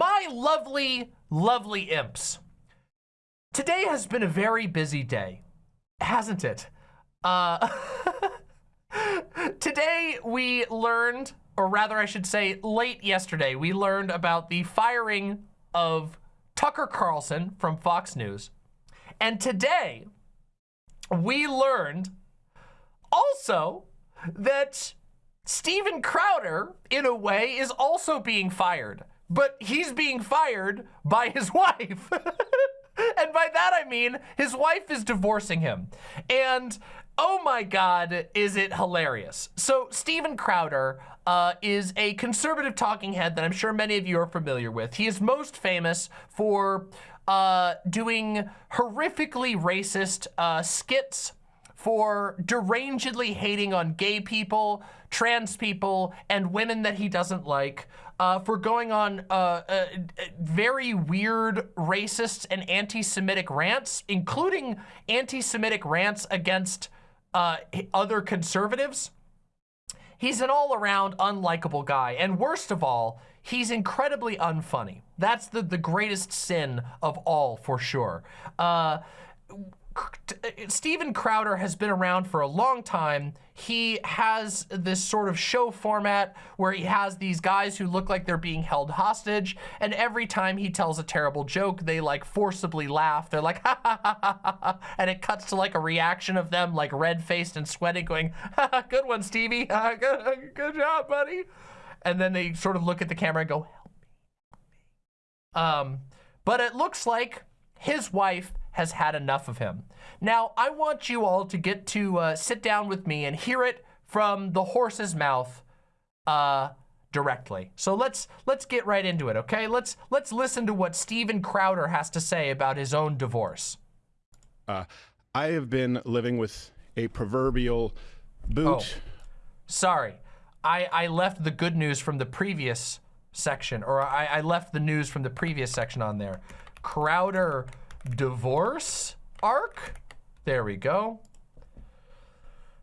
My lovely, lovely imps. Today has been a very busy day, hasn't it? Uh, today we learned, or rather I should say late yesterday, we learned about the firing of Tucker Carlson from Fox News. And today we learned also that Steven Crowder, in a way, is also being fired. But he's being fired by his wife. and by that I mean his wife is divorcing him. And oh my God, is it hilarious. So Steven Crowder uh, is a conservative talking head that I'm sure many of you are familiar with. He is most famous for uh, doing horrifically racist uh, skits for derangedly hating on gay people, trans people, and women that he doesn't like, uh, for going on uh, uh, very weird racist and anti-Semitic rants, including anti-Semitic rants against uh, other conservatives. He's an all-around unlikable guy, and worst of all, he's incredibly unfunny. That's the, the greatest sin of all, for sure. Steven Crowder has been around for a long time. He has this sort of show format where he has these guys who look like they're being held hostage. And every time he tells a terrible joke, they like forcibly laugh. They're like, ha ha ha ha ha. ha. And it cuts to like a reaction of them like red faced and sweating going, ha ha, good one, Stevie. good, good job, buddy. And then they sort of look at the camera and go, help me. Um, but it looks like his wife has had enough of him. Now, I want you all to get to uh, sit down with me and hear it from the horse's mouth uh, directly. So let's let's get right into it, okay? Let's let's listen to what Steven Crowder has to say about his own divorce. Uh, I have been living with a proverbial boot. Oh, sorry, I I left the good news from the previous section, or I, I left the news from the previous section on there. Crowder divorce arc. There we go.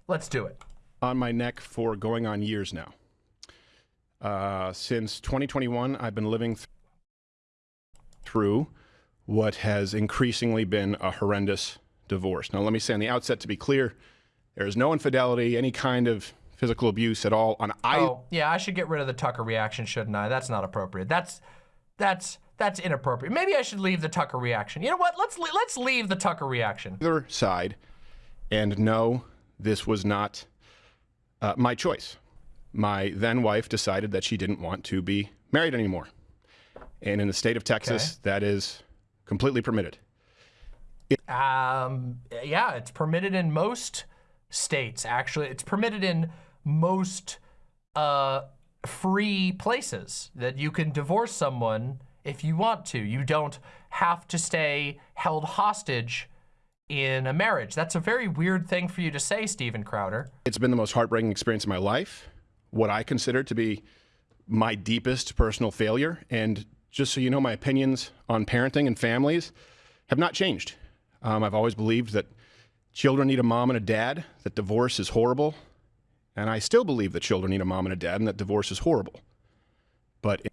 Let's do it. On my neck for going on years now. Uh, since 2021, I've been living th through what has increasingly been a horrendous divorce. Now, let me say on the outset to be clear, there is no infidelity, any kind of physical abuse at all on I. Oh, yeah, I should get rid of the Tucker reaction, shouldn't I? That's not appropriate. That's, that's, that's inappropriate. Maybe I should leave the Tucker reaction. You know what? Let's let's leave the Tucker reaction. Other side, and no, this was not uh, my choice. My then wife decided that she didn't want to be married anymore, and in the state of Texas, okay. that is completely permitted. It um, yeah, it's permitted in most states. Actually, it's permitted in most uh, free places that you can divorce someone if you want to. You don't have to stay held hostage in a marriage. That's a very weird thing for you to say, Steven Crowder. It's been the most heartbreaking experience of my life, what I consider to be my deepest personal failure. And just so you know, my opinions on parenting and families have not changed. Um, I've always believed that children need a mom and a dad, that divorce is horrible. And I still believe that children need a mom and a dad and that divorce is horrible. But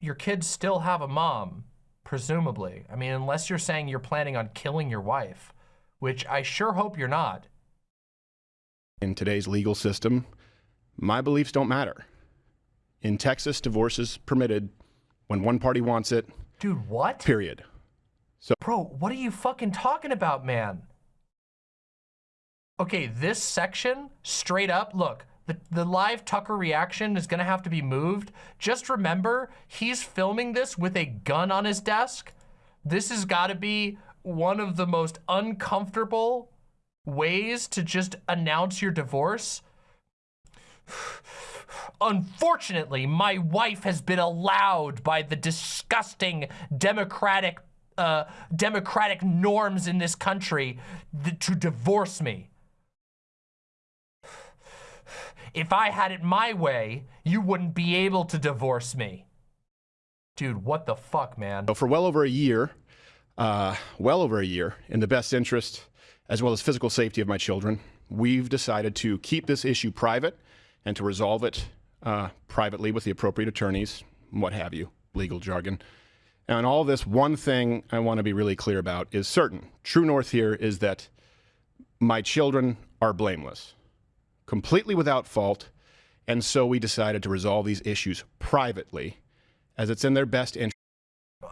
your kids still have a mom, presumably. I mean, unless you're saying you're planning on killing your wife, which I sure hope you're not. In today's legal system, my beliefs don't matter. In Texas, divorce is permitted when one party wants it. Dude, what? Period. So, Bro, what are you fucking talking about, man? Okay, this section, straight up, look, the, the live Tucker reaction is gonna have to be moved. Just remember, he's filming this with a gun on his desk. This has gotta be one of the most uncomfortable ways to just announce your divorce. Unfortunately, my wife has been allowed by the disgusting democratic uh, democratic norms in this country to divorce me. If I had it my way, you wouldn't be able to divorce me. Dude, what the fuck, man? For well over a year, uh, well over a year, in the best interest as well as physical safety of my children, we've decided to keep this issue private and to resolve it uh, privately with the appropriate attorneys. what have you, legal jargon. And all this, one thing I want to be really clear about is certain. True north here is that my children are blameless, completely without fault, and so we decided to resolve these issues privately, as it's in their best interest.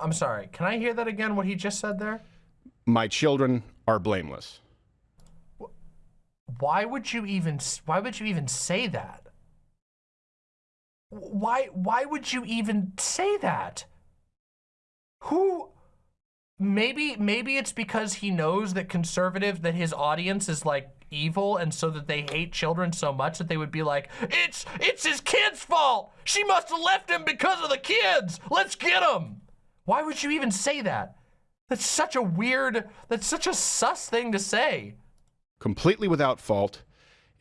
I'm sorry. Can I hear that again? What he just said there? My children are blameless. Why would you even? Why would you even say that? Why? Why would you even say that? Who? Maybe maybe it's because he knows that conservative that his audience is like evil and so that they hate children so much that they would be like, it's it's his kid's fault. She must have left him because of the kids. Let's get him. Why would you even say that? That's such a weird, that's such a sus thing to say. Completely without fault.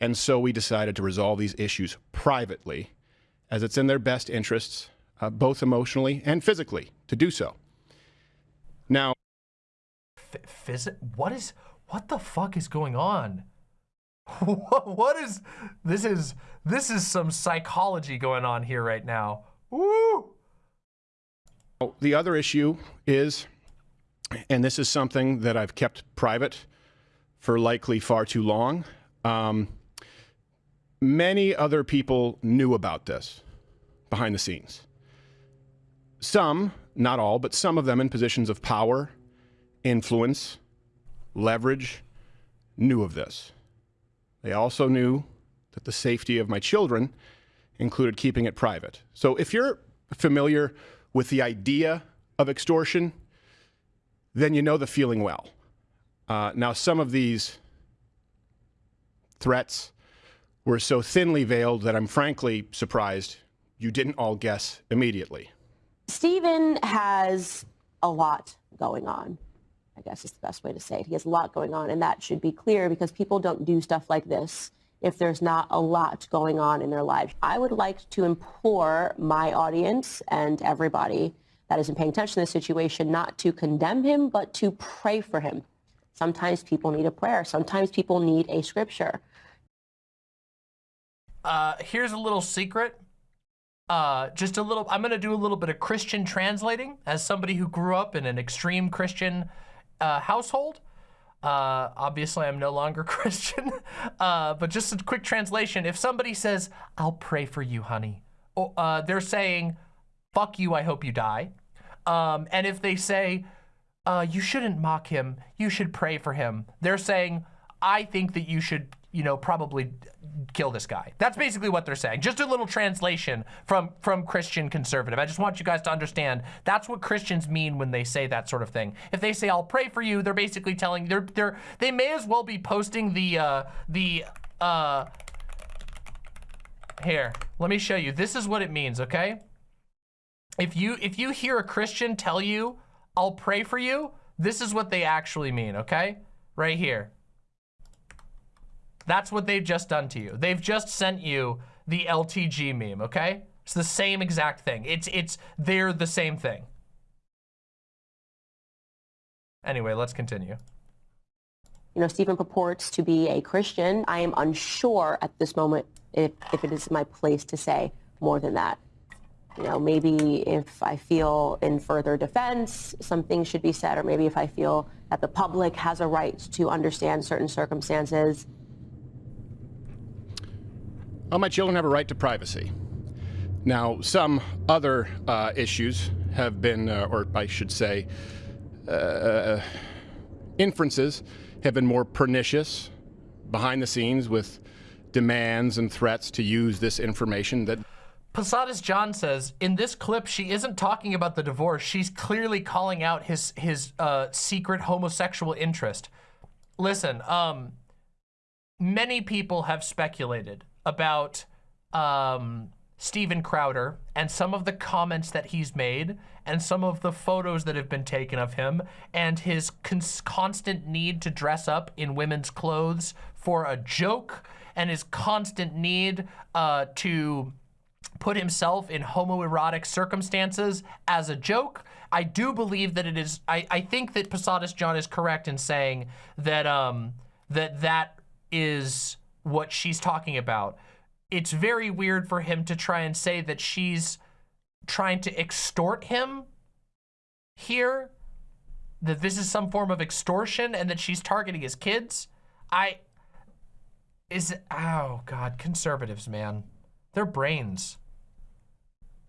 And so we decided to resolve these issues privately, as it's in their best interests, uh, both emotionally and physically, to do so. Now, Phys what is, what the fuck is going on? what is, this is, this is some psychology going on here right now. Woo! The other issue is, and this is something that I've kept private for likely far too long. Um, many other people knew about this behind the scenes. Some, not all, but some of them in positions of power, influence, leverage, knew of this. They also knew that the safety of my children included keeping it private. So if you're familiar with the idea of extortion, then you know the feeling well. Uh, now, some of these threats were so thinly veiled that I'm frankly surprised you didn't all guess immediately. Steven has a lot going on. I guess is the best way to say it. He has a lot going on, and that should be clear because people don't do stuff like this if there's not a lot going on in their lives. I would like to implore my audience and everybody that isn't paying attention to the situation not to condemn him, but to pray for him. Sometimes people need a prayer. Sometimes people need a scripture. Uh, here's a little secret. Uh, just a little, I'm going to do a little bit of Christian translating as somebody who grew up in an extreme Christian uh, household. Uh, obviously, I'm no longer Christian, uh, but just a quick translation. If somebody says, I'll pray for you, honey, uh, they're saying, fuck you, I hope you die. Um, and if they say, uh, you shouldn't mock him, you should pray for him, they're saying, I think that you should, you know, probably kill this guy. That's basically what they're saying. Just a little translation from, from Christian conservative. I just want you guys to understand that's what Christians mean when they say that sort of thing. If they say, I'll pray for you, they're basically telling, they're, they're, they may as well be posting the, uh, the, uh, here, let me show you. This is what it means, okay? If you, if you hear a Christian tell you, I'll pray for you, this is what they actually mean, okay? Right here. That's what they've just done to you. They've just sent you the LTG meme, okay? It's the same exact thing. It's, it's, they're the same thing. Anyway, let's continue. You know, Steven purports to be a Christian. I am unsure at this moment if, if it is my place to say more than that. You know, maybe if I feel in further defense, some things should be said, or maybe if I feel that the public has a right to understand certain circumstances, well, my children have a right to privacy. Now, some other uh, issues have been, uh, or I should say, uh, inferences have been more pernicious behind the scenes with demands and threats to use this information that Posadas John says, in this clip, she isn't talking about the divorce. She's clearly calling out his his uh, secret homosexual interest. Listen, um, many people have speculated about um, Steven Crowder and some of the comments that he's made and some of the photos that have been taken of him and his constant need to dress up in women's clothes for a joke and his constant need uh, to put himself in homoerotic circumstances as a joke. I do believe that it is, I, I think that Posadas John is correct in saying that, um, that that is what she's talking about. It's very weird for him to try and say that she's trying to extort him here? That this is some form of extortion and that she's targeting his kids? I, is, oh God, conservatives, man. Their brains.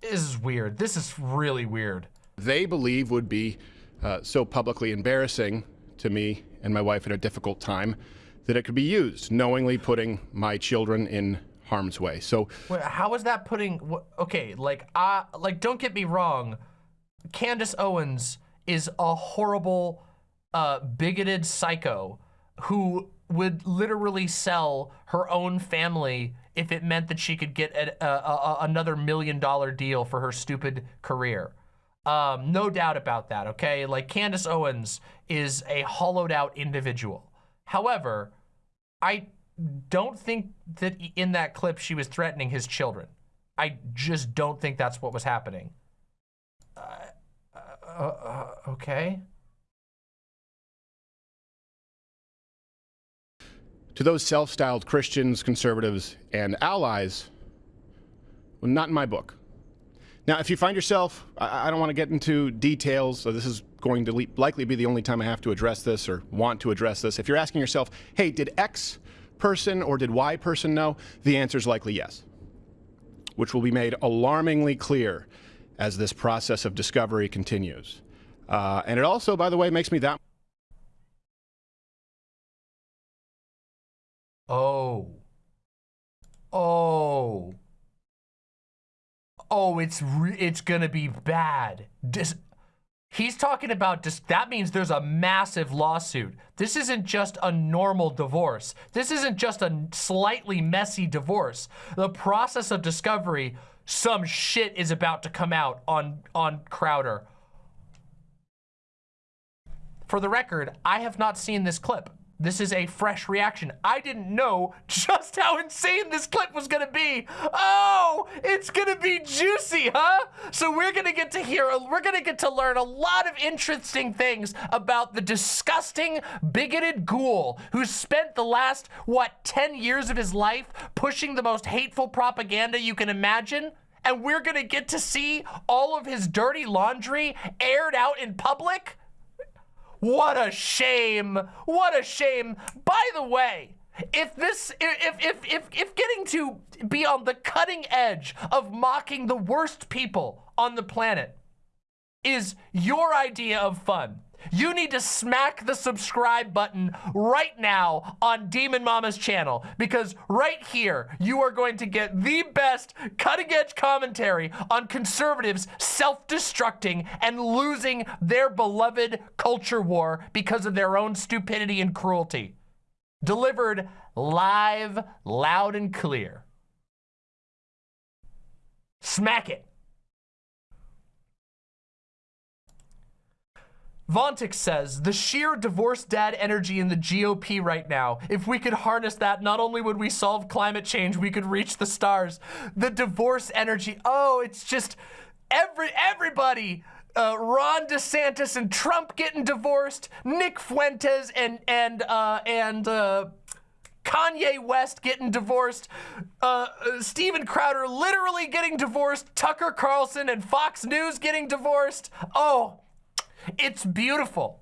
This is weird. This is really weird. They believe would be uh, so publicly embarrassing to me and my wife at a difficult time that it could be used, knowingly putting my children in harm's way. So Wait, how is that putting, okay, like, uh, like, don't get me wrong. Candace Owens is a horrible, uh, bigoted psycho who would literally sell her own family if it meant that she could get a, a, a, another million dollar deal for her stupid career. Um, no doubt about that, okay? Like Candace Owens is a hollowed out individual. However, I don't think that in that clip she was threatening his children. I just don't think that's what was happening. Uh, uh, uh, okay. to those self-styled Christians, conservatives, and allies, well, not in my book. Now, if you find yourself, I, I don't want to get into details, so this is going to likely be the only time I have to address this or want to address this. If you're asking yourself, hey, did X person or did Y person know? The answer is likely yes, which will be made alarmingly clear as this process of discovery continues. Uh, and it also, by the way, makes me that Oh. Oh. Oh, it's it's gonna be bad. Dis He's talking about that means there's a massive lawsuit. This isn't just a normal divorce. This isn't just a slightly messy divorce. The process of discovery, some shit is about to come out on on Crowder. For the record, I have not seen this clip. This is a fresh reaction. I didn't know just how insane this clip was gonna be. Oh, it's gonna be juicy, huh? So we're gonna get to hear, we're gonna get to learn a lot of interesting things about the disgusting, bigoted ghoul who spent the last, what, 10 years of his life pushing the most hateful propaganda you can imagine? And we're gonna get to see all of his dirty laundry aired out in public? What a shame. What a shame. By the way, if this, if, if, if, if getting to be on the cutting edge of mocking the worst people on the planet is your idea of fun, you need to smack the subscribe button right now on Demon Mama's channel because right here, you are going to get the best cutting edge commentary on conservatives self-destructing and losing their beloved culture war because of their own stupidity and cruelty. Delivered live, loud and clear. Smack it. Vontix says, the sheer divorce dad energy in the GOP right now, if we could harness that, not only would we solve climate change, we could reach the stars. The divorce energy, oh, it's just every everybody, uh, Ron DeSantis and Trump getting divorced, Nick Fuentes and, and, uh, and, uh, Kanye West getting divorced, uh, uh, Steven Crowder literally getting divorced, Tucker Carlson and Fox News getting divorced. Oh, it's beautiful.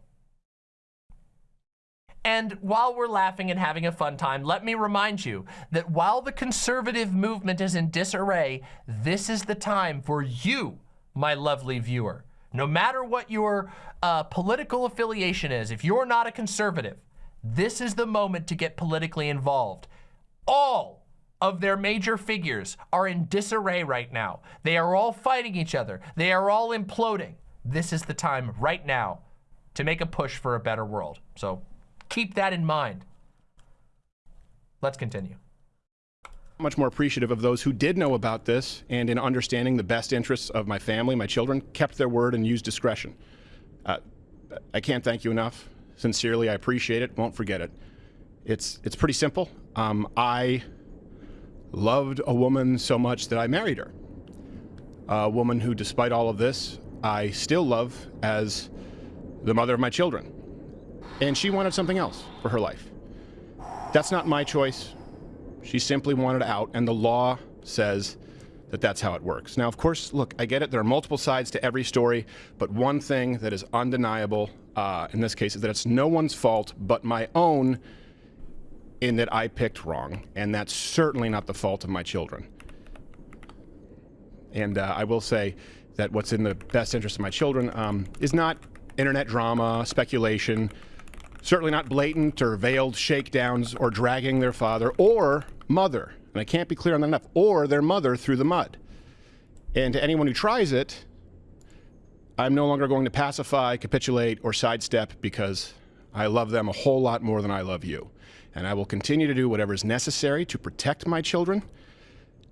And while we're laughing and having a fun time, let me remind you that while the conservative movement is in disarray, this is the time for you, my lovely viewer. No matter what your uh, political affiliation is, if you're not a conservative, this is the moment to get politically involved. All of their major figures are in disarray right now. They are all fighting each other. They are all imploding this is the time right now to make a push for a better world. So keep that in mind. Let's continue. Much more appreciative of those who did know about this and in understanding the best interests of my family, my children, kept their word and used discretion. Uh, I can't thank you enough. Sincerely, I appreciate it. Won't forget it. It's, it's pretty simple. Um, I loved a woman so much that I married her. A woman who, despite all of this, I still love as the mother of my children. And she wanted something else for her life. That's not my choice. She simply wanted out, and the law says that that's how it works. Now, of course, look, I get it. There are multiple sides to every story, but one thing that is undeniable uh, in this case is that it's no one's fault but my own in that I picked wrong, and that's certainly not the fault of my children. And uh, I will say that what's in the best interest of my children um, is not internet drama, speculation, certainly not blatant or veiled shakedowns or dragging their father or mother, and I can't be clear on that enough, or their mother through the mud. And to anyone who tries it, I'm no longer going to pacify, capitulate, or sidestep because I love them a whole lot more than I love you. And I will continue to do whatever is necessary to protect my children.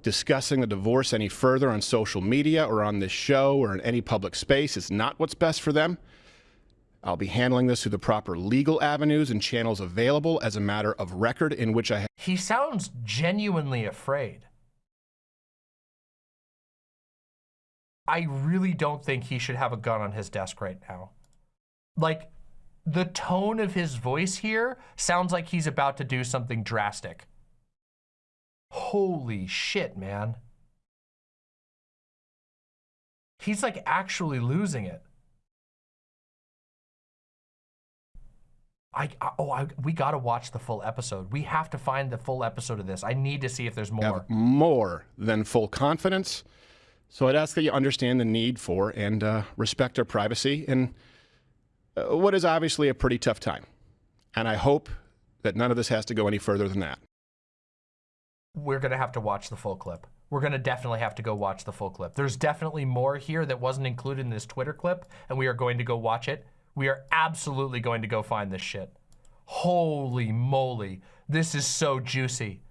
Discussing the divorce any further on social media or on this show or in any public space is not what's best for them. I'll be handling this through the proper legal avenues and channels available as a matter of record in which I. He sounds genuinely afraid. I really don't think he should have a gun on his desk right now. Like, the tone of his voice here sounds like he's about to do something drastic. Holy shit, man. He's like actually losing it. I, oh I, we got to watch the full episode. We have to find the full episode of this. I need to see if there's more. more than full confidence. So I'd ask that you understand the need for and uh, respect our privacy in uh, what is obviously a pretty tough time. And I hope that none of this has to go any further than that. We're going to have to watch the full clip. We're going to definitely have to go watch the full clip. There's definitely more here that wasn't included in this Twitter clip, and we are going to go watch it. We are absolutely going to go find this shit. Holy moly. This is so juicy.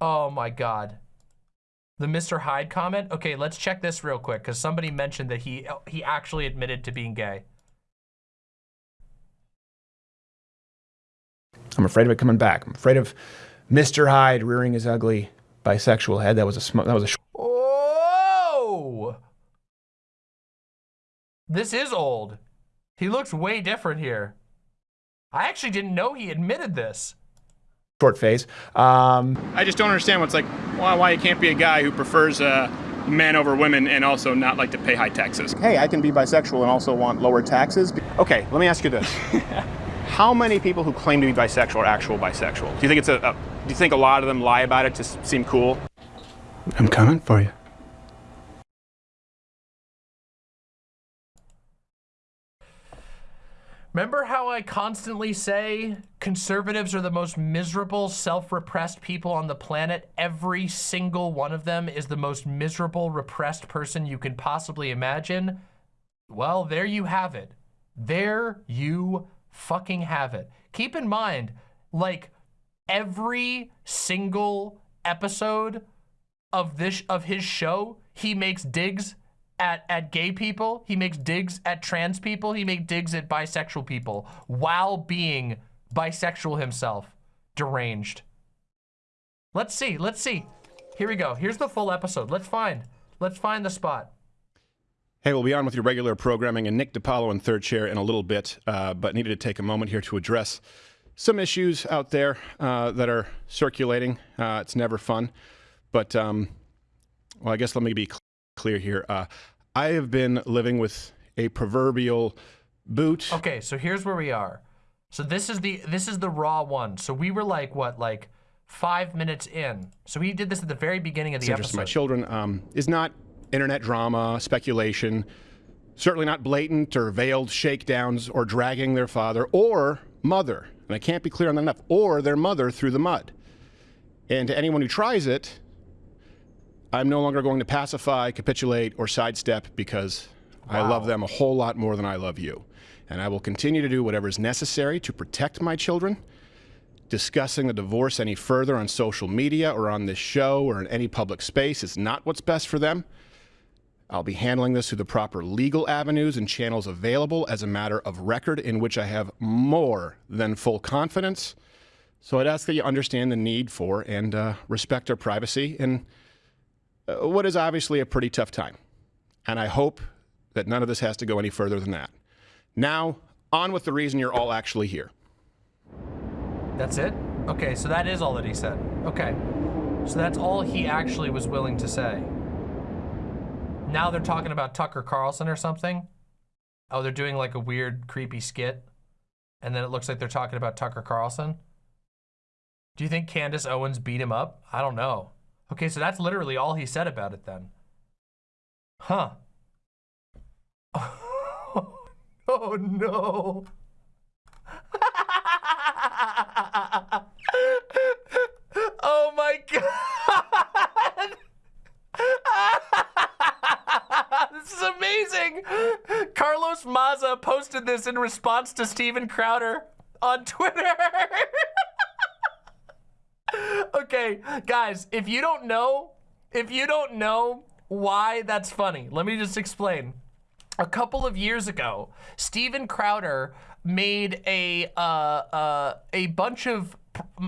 Oh my God. The Mr. Hyde comment? Okay, let's check this real quick because somebody mentioned that he he actually admitted to being gay. I'm afraid of it coming back. I'm afraid of Mr. Hyde rearing his ugly bisexual head. That was a sm- that was a. Oh! This is old. He looks way different here. I actually didn't know he admitted this. Short phase. Um, I just don't understand what's like why, why you can't be a guy who prefers uh, men over women and also not like to pay high taxes. Hey, I can be bisexual and also want lower taxes. Okay, let me ask you this. How many people who claim to be bisexual are actual bisexual? Do you think it's a, a do you think a lot of them lie about it to s- seem cool? I'm coming for you. Remember how I constantly say conservatives are the most miserable, self-repressed people on the planet? Every single one of them is the most miserable, repressed person you can possibly imagine. Well, there you have it. There you fucking have it. Keep in mind, like, every single episode of this of his show, he makes digs at at gay people, he makes digs at trans people, he makes digs at bisexual people while being bisexual himself. Deranged. Let's see, let's see. Here we go. Here's the full episode. Let's find. Let's find the spot. Hey, we'll be on with your regular programming and Nick DiPaolo in third chair in a little bit, uh, but needed to take a moment here to address some issues out there uh, that are circulating. Uh, it's never fun, but um, well, I guess let me be cl- clear here. Uh, I have been living with a proverbial boot. Okay, so here's where we are. So this is the this is the raw one. So we were like what, like five minutes in. So we did this at the very beginning of the of my children um, is not internet drama, speculation, certainly not blatant or veiled shakedowns or dragging their father or mother, and I can't be clear on that enough, or their mother through the mud. And to anyone who tries it, I'm no longer going to pacify, capitulate, or sidestep because I love them a whole lot more than I love you. And I will continue to do whatever is necessary to protect my children discussing the divorce any further on social media or on this show or in any public space is not what's best for them. I'll be handling this through the proper legal avenues and channels available as a matter of record in which I have more than full confidence. So I'd ask that you understand the need for and uh, respect our privacy in uh, what is obviously a pretty tough time. And I hope that none of this has to go any further than that. Now, on with the reason you're all actually here. That's it? Okay, so that is all that he said. Okay. So that's all he actually was willing to say. Now they're talking about Tucker Carlson or something. Oh, they're doing like a weird, creepy skit. And then it looks like they're talking about Tucker Carlson. Do you think Candace Owens beat him up? I don't know. Okay, so that's literally all he said about it then. Huh. oh no. oh my god. this is amazing. Carlos Maza posted this in response to Steven Crowder on Twitter. okay, guys, if you don't know, if you don't know why that's funny, let me just explain. A couple of years ago, Steven Crowder made a uh, uh, a bunch of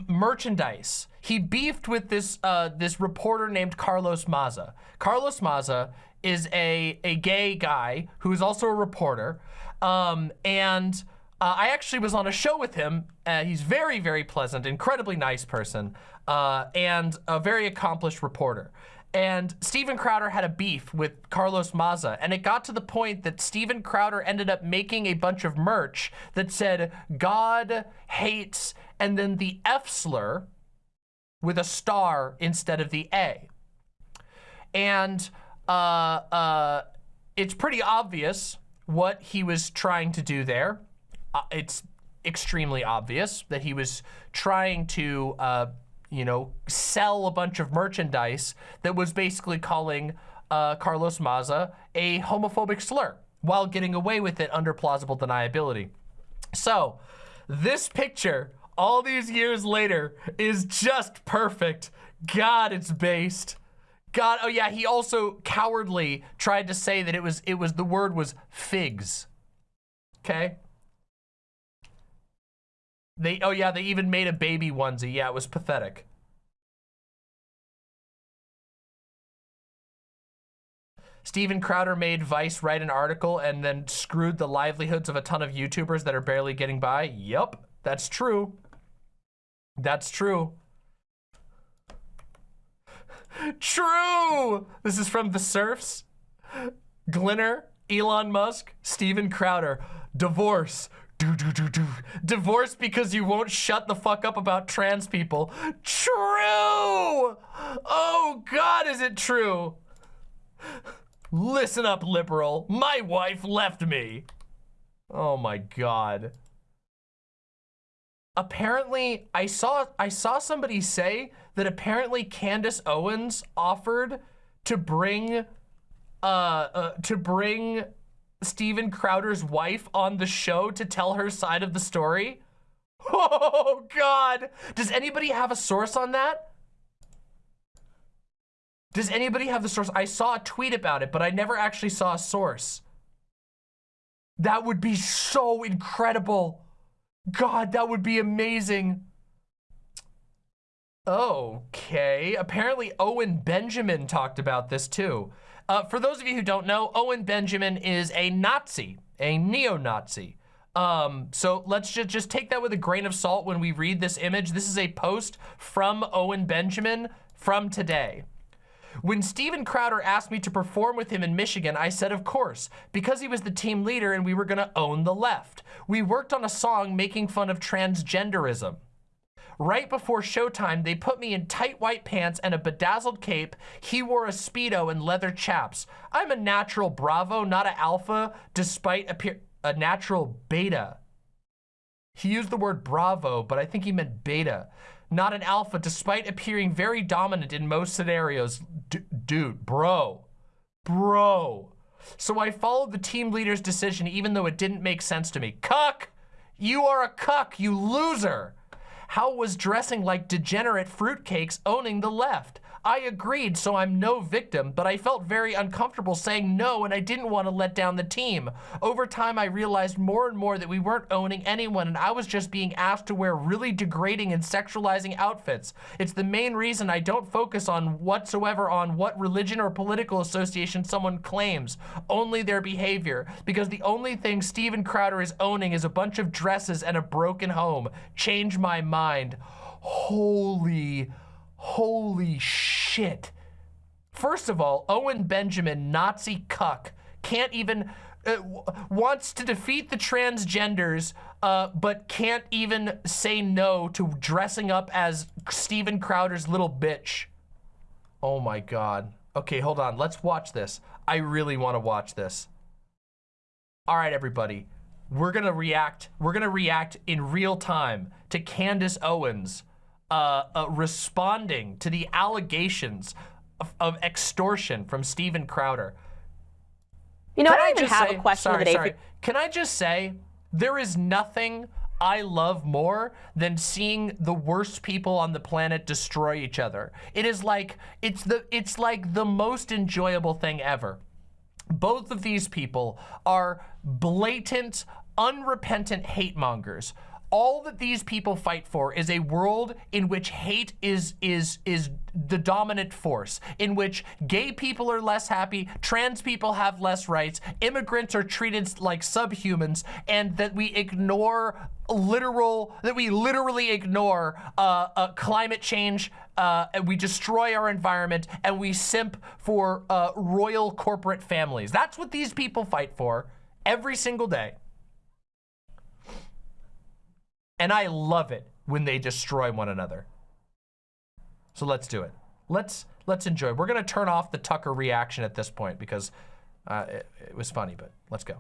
merchandise. He beefed with this uh, this reporter named Carlos Maza. Carlos Maza is a a gay guy who is also a reporter, um, and uh, I actually was on a show with him. Uh, he's very very pleasant, incredibly nice person, uh, and a very accomplished reporter. And Steven Crowder had a beef with Carlos Maza, and it got to the point that Steven Crowder ended up making a bunch of merch that said God hates and then the F slur with a star instead of the A. And uh, uh, it's pretty obvious what he was trying to do there. Uh, it's extremely obvious that he was trying to, uh, you know, sell a bunch of merchandise that was basically calling uh, Carlos Maza a homophobic slur while getting away with it under plausible deniability. So, this picture, all these years later, is just perfect. God, it's based. God, oh yeah, he also cowardly tried to say that it was, it was, the word was figs. Okay? They, oh yeah, they even made a baby onesie. Yeah, it was pathetic. Steven Crowder made Vice write an article and then screwed the livelihoods of a ton of YouTubers that are barely getting by. Yep, that's true. That's true. True! This is from The Surfs. Glinner, Elon Musk, Steven Crowder. Divorce. Do, do, do, do. Divorce because you won't shut the fuck up about trans people. True! Oh God, is it true? Listen up, liberal. My wife left me. Oh my God. Apparently, I saw I saw somebody say that apparently Candace Owens offered to bring uh, uh to bring Steven Crowder's wife on the show to tell her side of the story. Oh God. Does anybody have a source on that? Does anybody have the source? I saw a tweet about it, but I never actually saw a source. That would be so incredible. God, that would be amazing. Okay, apparently Owen Benjamin talked about this too. Uh, for those of you who don't know, Owen Benjamin is a Nazi, a neo-Nazi. Um, so let's just, just take that with a grain of salt when we read this image. This is a post from Owen Benjamin from today. When Steven Crowder asked me to perform with him in Michigan, I said, of course, because he was the team leader and we were gonna own the left. We worked on a song making fun of transgenderism. Right before showtime, they put me in tight white pants and a bedazzled cape. He wore a Speedo and leather chaps. I'm a natural Bravo, not an alpha, despite a natural beta. He used the word Bravo, but I think he meant beta. Not an alpha, despite appearing very dominant in most scenarios. D dude, bro, bro. So I followed the team leader's decision even though it didn't make sense to me. Cuck! You are a cuck, you loser! How was dressing like degenerate fruitcakes owning the left? I agreed, so I'm no victim, but I felt very uncomfortable saying no and I didn't want to let down the team. Over time, I realized more and more that we weren't owning anyone and I was just being asked to wear really degrading and sexualizing outfits. It's the main reason I don't focus on whatsoever on what religion or political association someone claims, only their behavior, because the only thing Steven Crowder is owning is a bunch of dresses and a broken home. Change my mind. Holy Holy shit. First of all, Owen Benjamin, Nazi cuck, can't even, uh, wants to defeat the transgenders, uh, but can't even say no to dressing up as Steven Crowder's little bitch. Oh my God. Okay, hold on. Let's watch this. I really want to watch this. All right, everybody. We're gonna react. We're gonna react in real time to Candace Owens uh, uh, responding to the allegations of, of extortion from Steven Crowder. You know, I don't even just have say- a question sorry, of the day. sorry. Can I just say there is nothing I love more than seeing the worst people on the planet destroy each other. It is like it's the it's like the most enjoyable thing ever. Both of these people are blatant, unrepentant hate mongers. All that these people fight for is a world in which hate is is is the dominant force, in which gay people are less happy, trans people have less rights, immigrants are treated like subhumans, and that we ignore literal that we literally ignore uh, uh, climate change. Uh, and we destroy our environment and we simp for uh, royal corporate families. That's what these people fight for every single day. And I love it when they destroy one another. So let's do it. Let's let's enjoy. We're gonna turn off the Tucker reaction at this point because uh, it, it was funny, but let's go.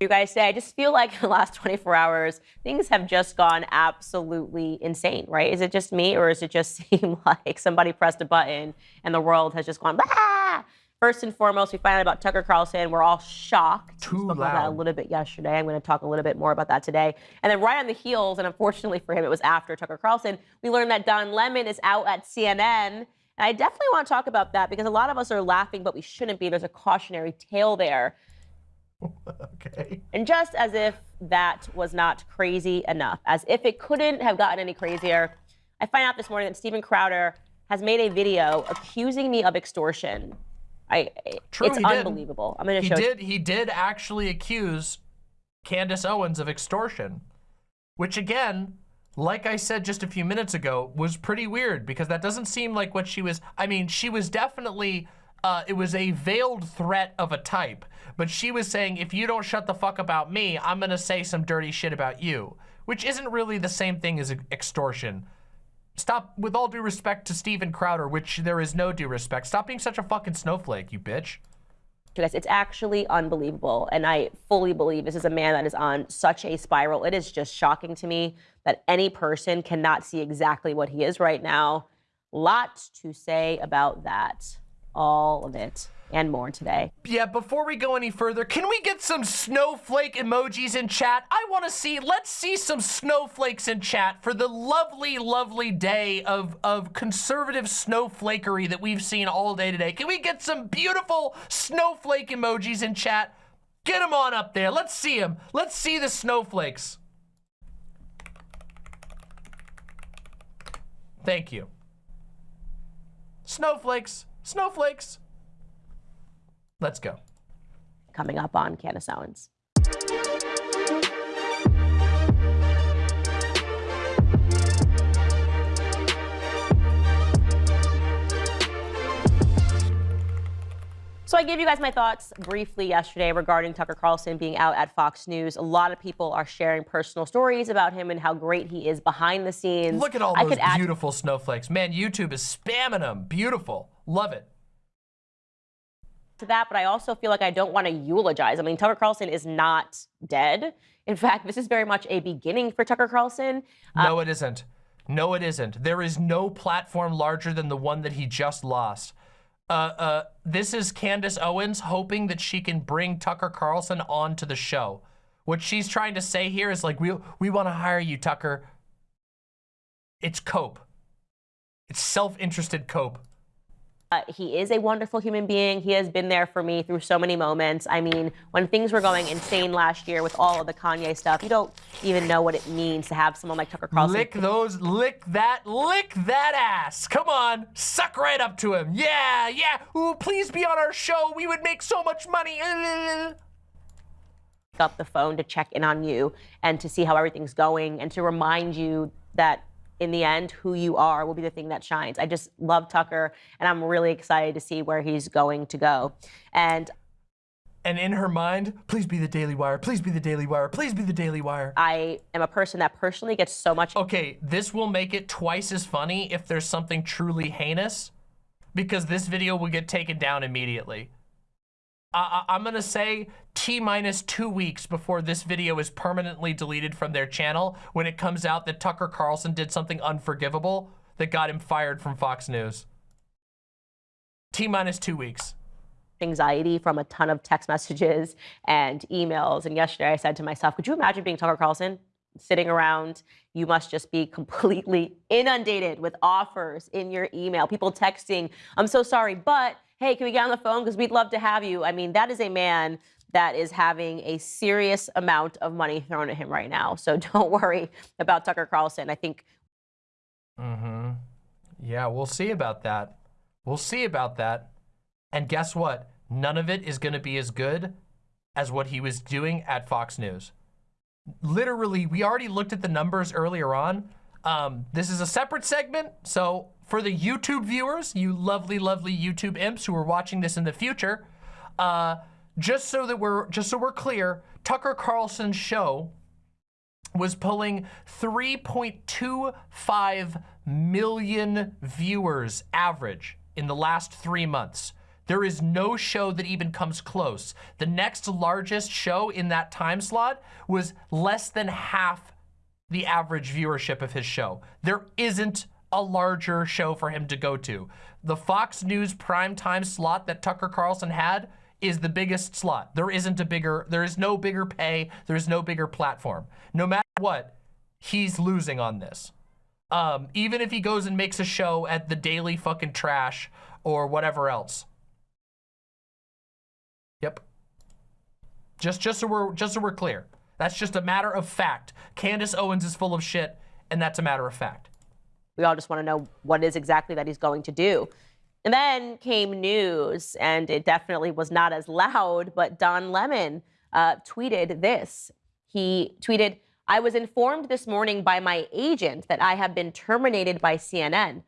you guys say, I just feel like in the last 24 hours, things have just gone absolutely insane, right? Is it just me, or does it just seem like somebody pressed a button and the world has just gone, ah? First and foremost, we find out about Tucker Carlson. We're all shocked. Too we spoke about that a little bit yesterday. I'm going to talk a little bit more about that today. And then right on the heels, and unfortunately for him, it was after Tucker Carlson, we learned that Don Lemon is out at CNN. And I definitely want to talk about that because a lot of us are laughing, but we shouldn't be. There's a cautionary tale there. Okay. And just as if that was not crazy enough, as if it couldn't have gotten any crazier, I find out this morning that Steven Crowder has made a video accusing me of extortion. I, True, it's he did. unbelievable. I'm to He show did he did actually accuse Candace Owens of extortion, which again, like I said just a few minutes ago, was pretty weird because that doesn't seem like what she was. I mean, she was definitely. Uh, it was a veiled threat of a type, but she was saying, if you don't shut the fuck about me, I'm gonna say some dirty shit about you, which isn't really the same thing as extortion. Stop, with all due respect to Steven Crowder, which there is no due respect, stop being such a fucking snowflake, you bitch. It's actually unbelievable. And I fully believe this is a man that is on such a spiral. It is just shocking to me that any person cannot see exactly what he is right now. Lots to say about that. All of it and more today. Yeah, before we go any further, can we get some snowflake emojis in chat? I want to see, let's see some snowflakes in chat for the lovely, lovely day of, of conservative snowflakery that we've seen all day today. Can we get some beautiful snowflake emojis in chat? Get them on up there. Let's see them. Let's see the snowflakes. Thank you. Snowflakes. Snowflakes. Let's go. Coming up on Candace Owens. So I gave you guys my thoughts briefly yesterday regarding Tucker Carlson being out at Fox News. A lot of people are sharing personal stories about him and how great he is behind the scenes. Look at all I those beautiful snowflakes. Man, YouTube is spamming them. Beautiful. Love it. To that, but I also feel like I don't want to eulogize. I mean, Tucker Carlson is not dead. In fact, this is very much a beginning for Tucker Carlson. No, it isn't. No, it isn't. There is no platform larger than the one that he just lost. Uh, uh, this is Candace Owens hoping that she can bring Tucker Carlson onto the show. What she's trying to say here is like, we, we want to hire you, Tucker. It's cope. It's self-interested cope. Uh, he is a wonderful human being. He has been there for me through so many moments. I mean, when things were going insane last year with all of the Kanye stuff, you don't even know what it means to have someone like Tucker Carlson. Lick those, lick that, lick that ass. Come on, suck right up to him. Yeah, yeah. Ooh, please be on our show. We would make so much money. up the phone to check in on you and to see how everything's going and to remind you that in the end, who you are will be the thing that shines. I just love Tucker, and I'm really excited to see where he's going to go. And and in her mind, please be the Daily Wire, please be the Daily Wire, please be the Daily Wire. I am a person that personally gets so much. Okay, this will make it twice as funny if there's something truly heinous, because this video will get taken down immediately. I, am gonna say T minus two weeks before this video is permanently deleted from their channel when it comes out that Tucker Carlson did something unforgivable that got him fired from Fox News. T minus two weeks. Anxiety from a ton of text messages and emails. And yesterday I said to myself, could you imagine being Tucker Carlson? Sitting around, you must just be completely inundated with offers in your email. People texting, I'm so sorry, but hey, can we get on the phone? Because we'd love to have you. I mean, that is a man that is having a serious amount of money thrown at him right now. So don't worry about Tucker Carlson. I think. Mm-hmm. Yeah, we'll see about that. We'll see about that. And guess what? None of it is going to be as good as what he was doing at Fox News. Literally, we already looked at the numbers earlier on. Um, this is a separate segment, so for the YouTube viewers, you lovely, lovely YouTube imps who are watching this in the future, uh, just so that we're just so we're clear, Tucker Carlson's show was pulling 3.25 million viewers average in the last three months. There is no show that even comes close. The next largest show in that time slot was less than half the average viewership of his show. There isn't a larger show for him to go to. The Fox News primetime slot that Tucker Carlson had is the biggest slot. There isn't a bigger, there is no bigger pay, there is no bigger platform. No matter what, he's losing on this. Um, even if he goes and makes a show at the Daily fucking Trash or whatever else. Yep. Just, just so we're, just so we're clear. That's just a matter of fact. Candace Owens is full of shit, and that's a matter of fact. We all just want to know what is exactly that he's going to do. And then came news, and it definitely was not as loud, but Don Lemon uh, tweeted this. He tweeted, I was informed this morning by my agent that I have been terminated by CNN.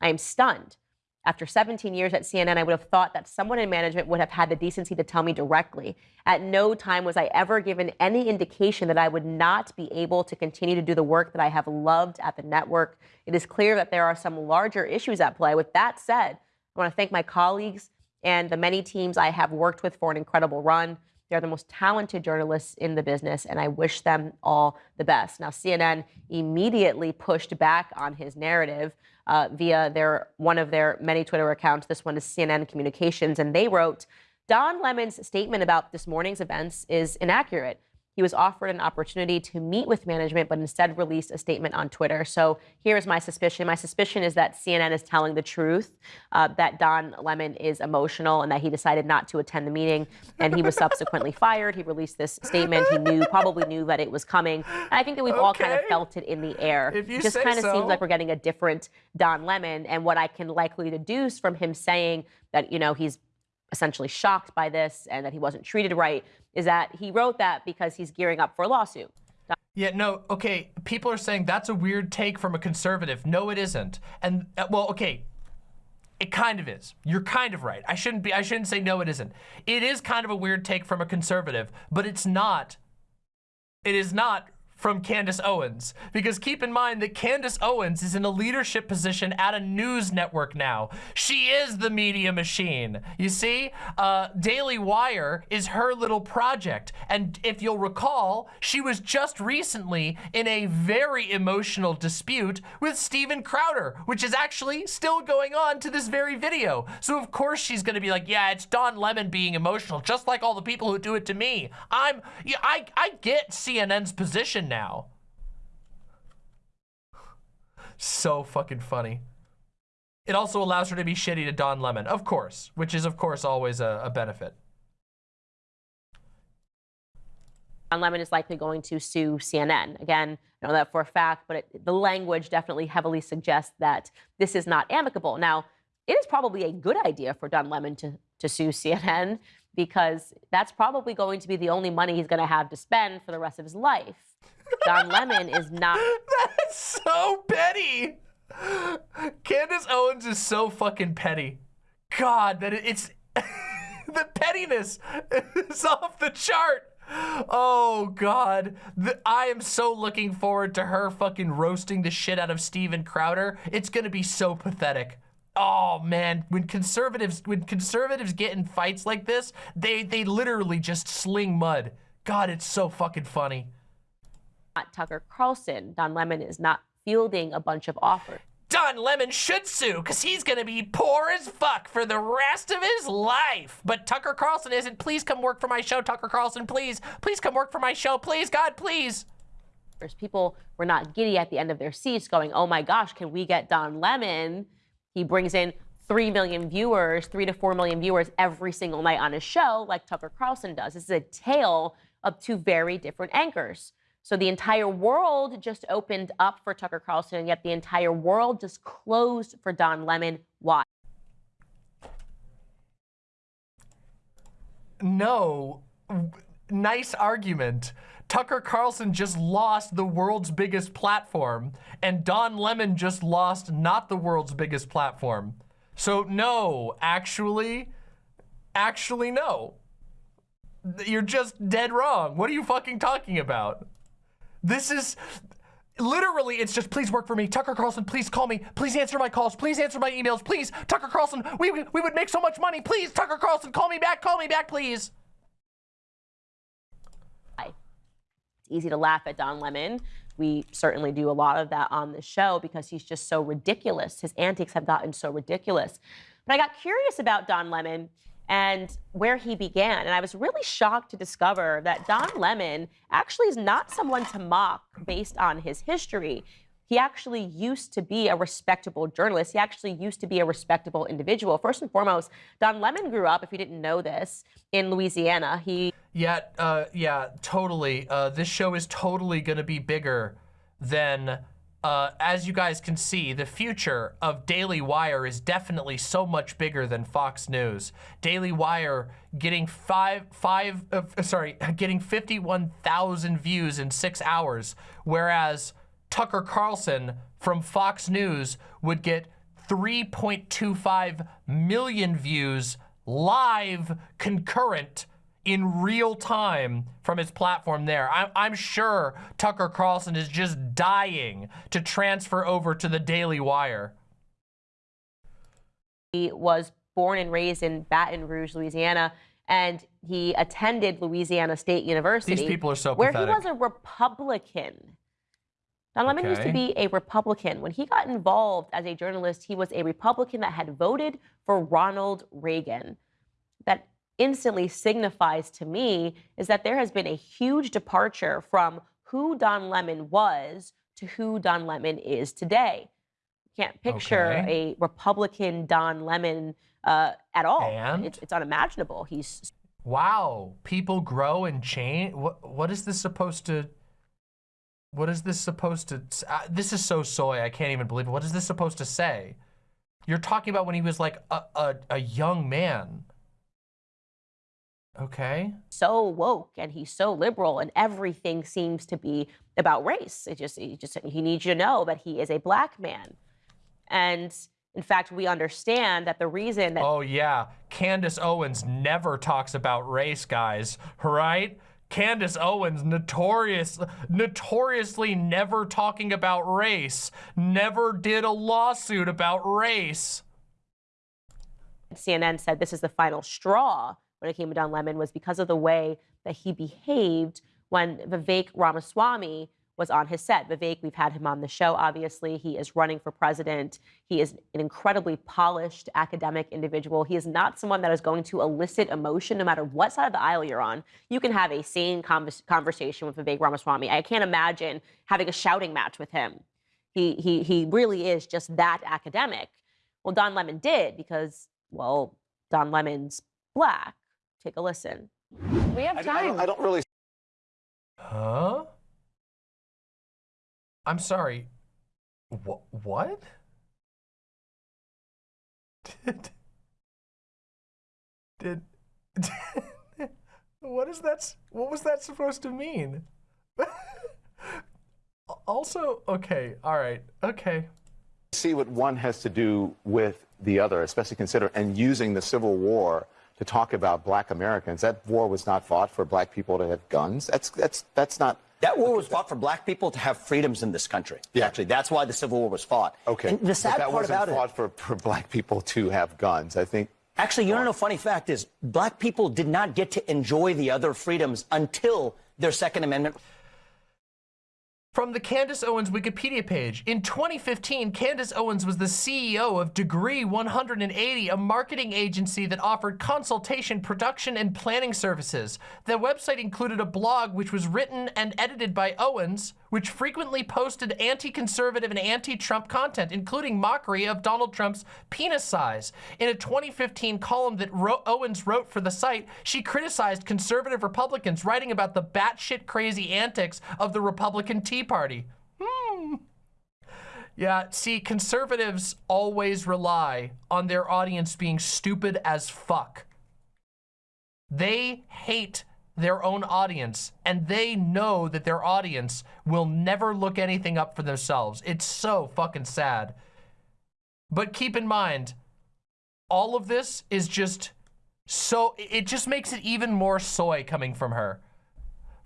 I am stunned. After 17 years at CNN, I would have thought that someone in management would have had the decency to tell me directly. At no time was I ever given any indication that I would not be able to continue to do the work that I have loved at the network. It is clear that there are some larger issues at play. With that said, I want to thank my colleagues and the many teams I have worked with for an incredible run. They're the most talented journalists in the business, and I wish them all the best. Now, CNN immediately pushed back on his narrative uh, via their one of their many Twitter accounts. This one is CNN Communications, and they wrote, Don Lemon's statement about this morning's events is inaccurate. He was offered an opportunity to meet with management, but instead released a statement on Twitter. So here's my suspicion. My suspicion is that CNN is telling the truth, uh, that Don Lemon is emotional and that he decided not to attend the meeting. And he was subsequently fired. He released this statement. He knew, probably knew that it was coming. And I think that we've okay. all kind of felt it in the air. If you it just kind of so. seems like we're getting a different Don Lemon. And what I can likely deduce from him saying that, you know, he's essentially shocked by this and that he wasn't treated right is that he wrote that because he's gearing up for a lawsuit. Yeah, no, okay, people are saying that's a weird take from a conservative. No, it isn't. And, uh, well, okay, it kind of is. You're kind of right. I shouldn't be, I shouldn't say no, it isn't. It is kind of a weird take from a conservative, but it's not, it is not from Candace Owens. Because keep in mind that Candace Owens is in a leadership position at a news network now. She is the media machine. You see, uh, Daily Wire is her little project. And if you'll recall, she was just recently in a very emotional dispute with Steven Crowder, which is actually still going on to this very video. So of course she's gonna be like, yeah, it's Don Lemon being emotional, just like all the people who do it to me. I'm, I, I get CNN's position now. So fucking funny. It also allows her to be shitty to Don Lemon, of course, which is, of course, always a, a benefit. Don Lemon is likely going to sue CNN. Again, I know that for a fact, but it, the language definitely heavily suggests that this is not amicable. Now, it is probably a good idea for Don Lemon to, to sue CNN because that's probably going to be the only money he's going to have to spend for the rest of his life. Don Lemon is not That's so petty. Candace Owens is so fucking petty. God, that it- it's the pettiness is off the chart. Oh God, the, I am so looking forward to her fucking roasting the shit out of Steven Crowder. It's gonna be so pathetic. Oh man, when conservatives when conservatives get in fights like this, they they literally just sling mud. God, it's so fucking funny. Not Tucker Carlson. Don Lemon is not fielding a bunch of offers. Don Lemon should sue because he's going to be poor as fuck for the rest of his life. But Tucker Carlson isn't. Please come work for my show, Tucker Carlson. Please, please come work for my show. Please, God, please. There's people were not giddy at the end of their seats going, oh my gosh, can we get Don Lemon? He brings in 3 million viewers, 3 to 4 million viewers every single night on his show, like Tucker Carlson does. This is a tale of two very different anchors. So the entire world just opened up for Tucker Carlson, and yet the entire world just closed for Don Lemon. Why? No. Nice argument. Tucker Carlson just lost the world's biggest platform, and Don Lemon just lost not the world's biggest platform. So, no, actually, actually, no. You're just dead wrong. What are you fucking talking about? This is literally, it's just please work for me. Tucker Carlson, please call me. Please answer my calls. Please answer my emails. Please, Tucker Carlson, we, we would make so much money. Please, Tucker Carlson, call me back. Call me back, please. It's easy to laugh at Don Lemon. We certainly do a lot of that on the show because he's just so ridiculous. His antics have gotten so ridiculous. But I got curious about Don Lemon and where he began. And I was really shocked to discover that Don Lemon actually is not someone to mock based on his history. He actually used to be a respectable journalist. He actually used to be a respectable individual. First and foremost, Don Lemon grew up, if you didn't know this, in Louisiana. He Yeah, uh, yeah, totally. Uh, this show is totally going to be bigger than, uh, as you guys can see, the future of Daily Wire is definitely so much bigger than Fox News. Daily Wire getting five, five, uh, sorry, getting 51,000 views in six hours, whereas Tucker Carlson from Fox News would get 3.25 million views live concurrent in real time from his platform there. I'm, I'm sure Tucker Carlson is just dying to transfer over to the Daily Wire. He was born and raised in Baton Rouge, Louisiana, and he attended Louisiana State University. These people are so where pathetic. he was a Republican. Don Lemon used to be a Republican. When he got involved as a journalist, he was a Republican that had voted for Ronald Reagan. That instantly signifies to me is that there has been a huge departure from who Don Lemon was to who Don Lemon is today. Can't picture Okay. a Republican Don Lemon uh, at all. And? It's, it's unimaginable. He's Wow, people grow and change. What what is this supposed to? What is this supposed to? Uh, this is so soy. I can't even believe it. What is this supposed to say? You're talking about when he was like a a, a young man. Okay. so woke and he's so liberal and everything seems to be about race. It just, he just he needs you to know that he is a black man. And in fact, we understand that the reason that Oh yeah, Candace Owens never talks about race, guys. Right? Candace Owens notorious, notoriously never talking about race. Never did a lawsuit about race. CNN said this is the final straw when it came to Don Lemon was because of the way that he behaved when Vivek Ramaswamy was on his set. Vivek, we've had him on the show, obviously. He is running for president. He is an incredibly polished academic individual. He is not someone that is going to elicit emotion no matter what side of the aisle you're on. You can have a sane convers- conversation with Vivek Ramaswamy. I can't imagine having a shouting match with him. He, he, he really is just that academic. Well, Don Lemon did because, well, Don Lemon's black. Take a listen. We have I, I time. don't, I don't really Huh? I'm sorry. Wh- what? Did, did, what is that? What was that supposed to mean? Also, okay, all right, okay. see what one has to do with the other, especially consider and using the Civil War to talk about black Americans. That war was not fought for black people to have guns. That's that's that's not That war was fought for black people to have freedoms in this country. Yeah. Actually, that's why the Civil War was fought. okay. And the but sad that part wasn't about it, fought for, for black people to have guns. I think actually, you know, a funny fact is, black people did not get to enjoy the other freedoms until their Second Amendment From the Candace Owens Wikipedia page, in 2015, Candace Owens was the CEO of Degree 180, a marketing agency that offered consultation, production, and planning services. The website included a blog which was written and edited by Owens, which frequently posted anti-conservative and anti-Trump content, including mockery of Donald Trump's penis size. In a 2015 column that Ro Owens wrote for the site, she criticized conservative Republicans, writing about the batshit crazy antics of the Republican Tea Party. Hmm. Yeah, see, conservatives always rely on their audience being stupid as fuck. They hate their own audience and they know that their audience will never look anything up for themselves. It's so fucking sad. But keep in mind, all of this is just so, it just makes it even more soy coming from her.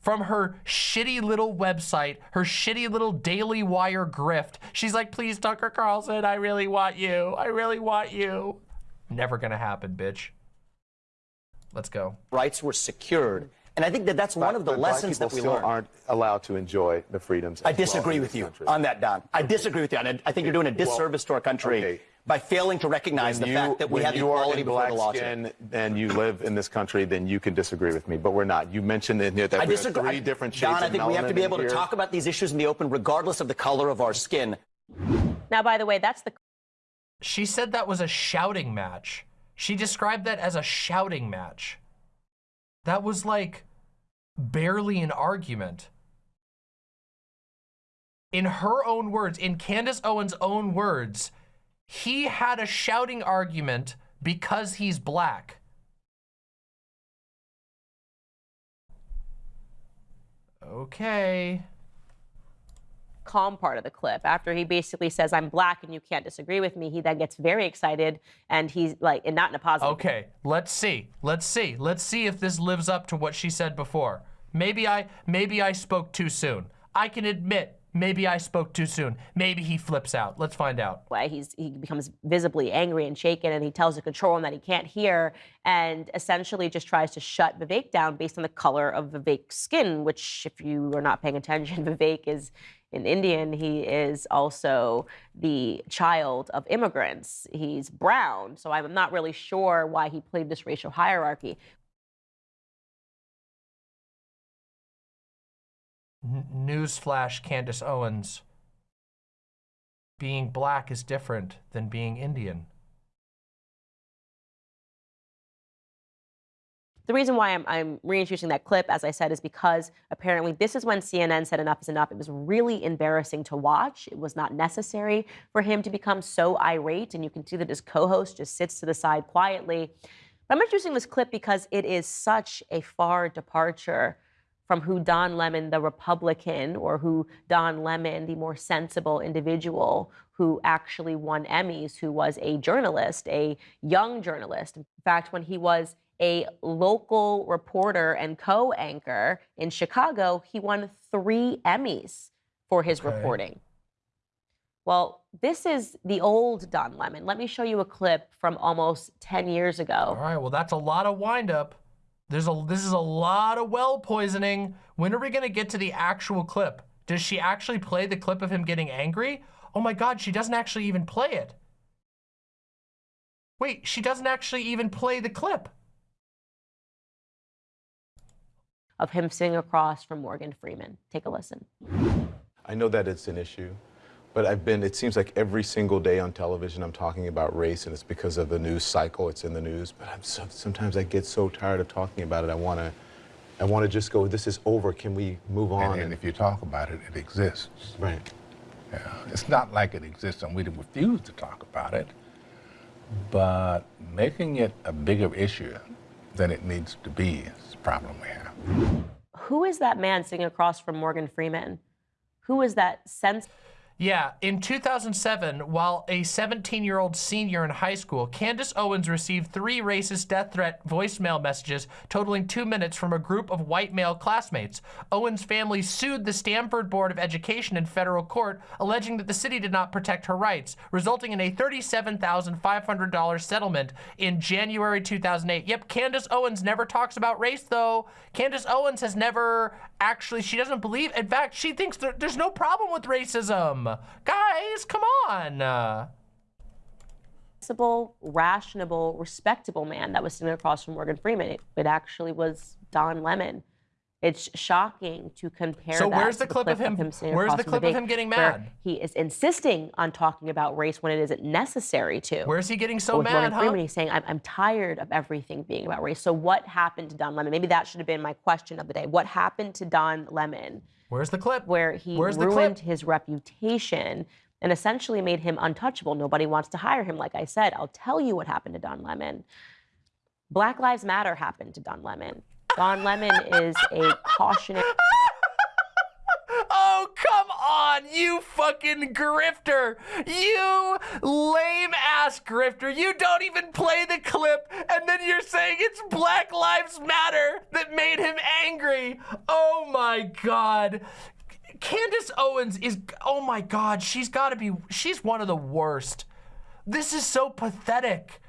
From her shitty little website, her shitty little Daily Wire grift. She's like, please, Tucker Carlson, I really want you. I really want you. Never gonna happen, bitch. Let's go. rights were secured. And I think that that's one of the but lessons that we still learned. aren't allowed to enjoy the freedoms. I as well disagree with you country. on that, Don. I disagree with you. And I I think you're doing a disservice to our country okay. By failing to recognize When the you- fact that we have you are equality in before black the law. skin and you live in this country, then you can disagree with me. But we're not. You mentioned in here that I we disagree. have three I- different shades Don, I think we have to be melanin able to talk about these issues in the open, regardless of the color of our skin. Now, by the way, that's the She said that was a shouting match. She described that as a shouting match. That was like barely an argument. In her own words, in Candace Owens' own words, he had a shouting argument because he's black. Okay. calm part of the clip after he basically says i'm black and you can't disagree with me he then gets very excited and he's like and not in a positive Okay, let's see. Let's see. Let's see if this lives up to what she said before. Maybe I maybe I spoke too soon. I can admit maybe I spoke too soon. Maybe he flips out. Let's find out. Why He's he becomes visibly angry and shaken, and he tells the control room that he can't hear, and essentially just tries to shut Vivek down based on the color of Vivek's skin. Which, if you are not paying attention, Vivek is an Indian. He is also the child of immigrants. He's brown, so I'm not really sure why he played this racial hierarchy. Newsflash, Candace Owens. Being black is different than being Indian. The reason why I'm, I'm reintroducing that clip, as I said, is because apparently this is when CNN said enough is enough. It was really embarrassing to watch. It was not necessary for him to become so irate. And you can see that his co host just sits to the side quietly. But I'm introducing this clip because it is such a far departure from who Don Lemon, the Republican, or who Don Lemon, the more sensible individual who actually won Emmys, who was a journalist, a young journalist. In fact, when he was a local reporter and co anchor in Chicago, he won three Emmys for his Okay. reporting. Well, this is the old Don Lemon. Let me show you a clip from almost 10 years ago. All right, well that's a lot of windup. There's a this is a lot of well poisoning. When are we gonna get to the actual clip? Does she actually play the clip of him getting angry? Oh my god, she doesn't actually even play it. Wait, she doesn't actually even play the clip. of him sitting across from Morgan Freeman. Take a listen. I know that it's an issue, but I've been, it seems like every single day on television I'm talking about race, and it's because of the news cycle, it's in the news. But I'm so, sometimes I get so tired of talking about it. I want to. I want to just go, this is over. Can we move on? And, and if you talk about it, it exists. right. Yeah. It's not like it exists and we refuse to talk about it, but making it a bigger issue than it needs to be is the problem we have. Who is that man sitting across from Morgan Freeman Who is that sense? Yeah, in 2007, while a 17-year-old senior in high school, Candace Owens received three racist death threat voicemail messages totaling two minutes from a group of white male classmates. Owens' family sued the Stamford Board of Education in federal court, alleging that the city did not protect her rights, resulting in a $37,500 settlement in January 2008. Yep, Candace Owens never talks about race, though. Candace Owens has never actually, she doesn't believe, in fact, she thinks there, there's no problem with racism. Guys, come on. Rational, respectable man that was sitting across from Morgan Freeman. It, it actually was Don Lemon. It's shocking to compare. So that where's to the clip of him- sitting where's the clip of him getting mad? He is insisting on talking about race when it isn't necessary to. Where's he getting so with mad, huh? Freeman, he's saying, I'm, I'm tired of everything being about race. So what happened to Don Lemon? Maybe that should have been my question of the day. What happened to Don Lemon? Where's the clip? Where he Where's the ruined clip? his reputation and essentially made him untouchable. Nobody wants to hire him. Like I said, I'll tell you what happened to Don Lemon. Black Lives Matter happened to Don Lemon. Don Lemon is a cautionary. Oh, come on, you fucking grifter. You lame ass grifter. You don't even play the clip, and then you're saying it's Black Lives Matter that made him angry. Oh my God. Candace Owens is, oh my God, she's gotta be, she's one of the worst. This is so pathetic.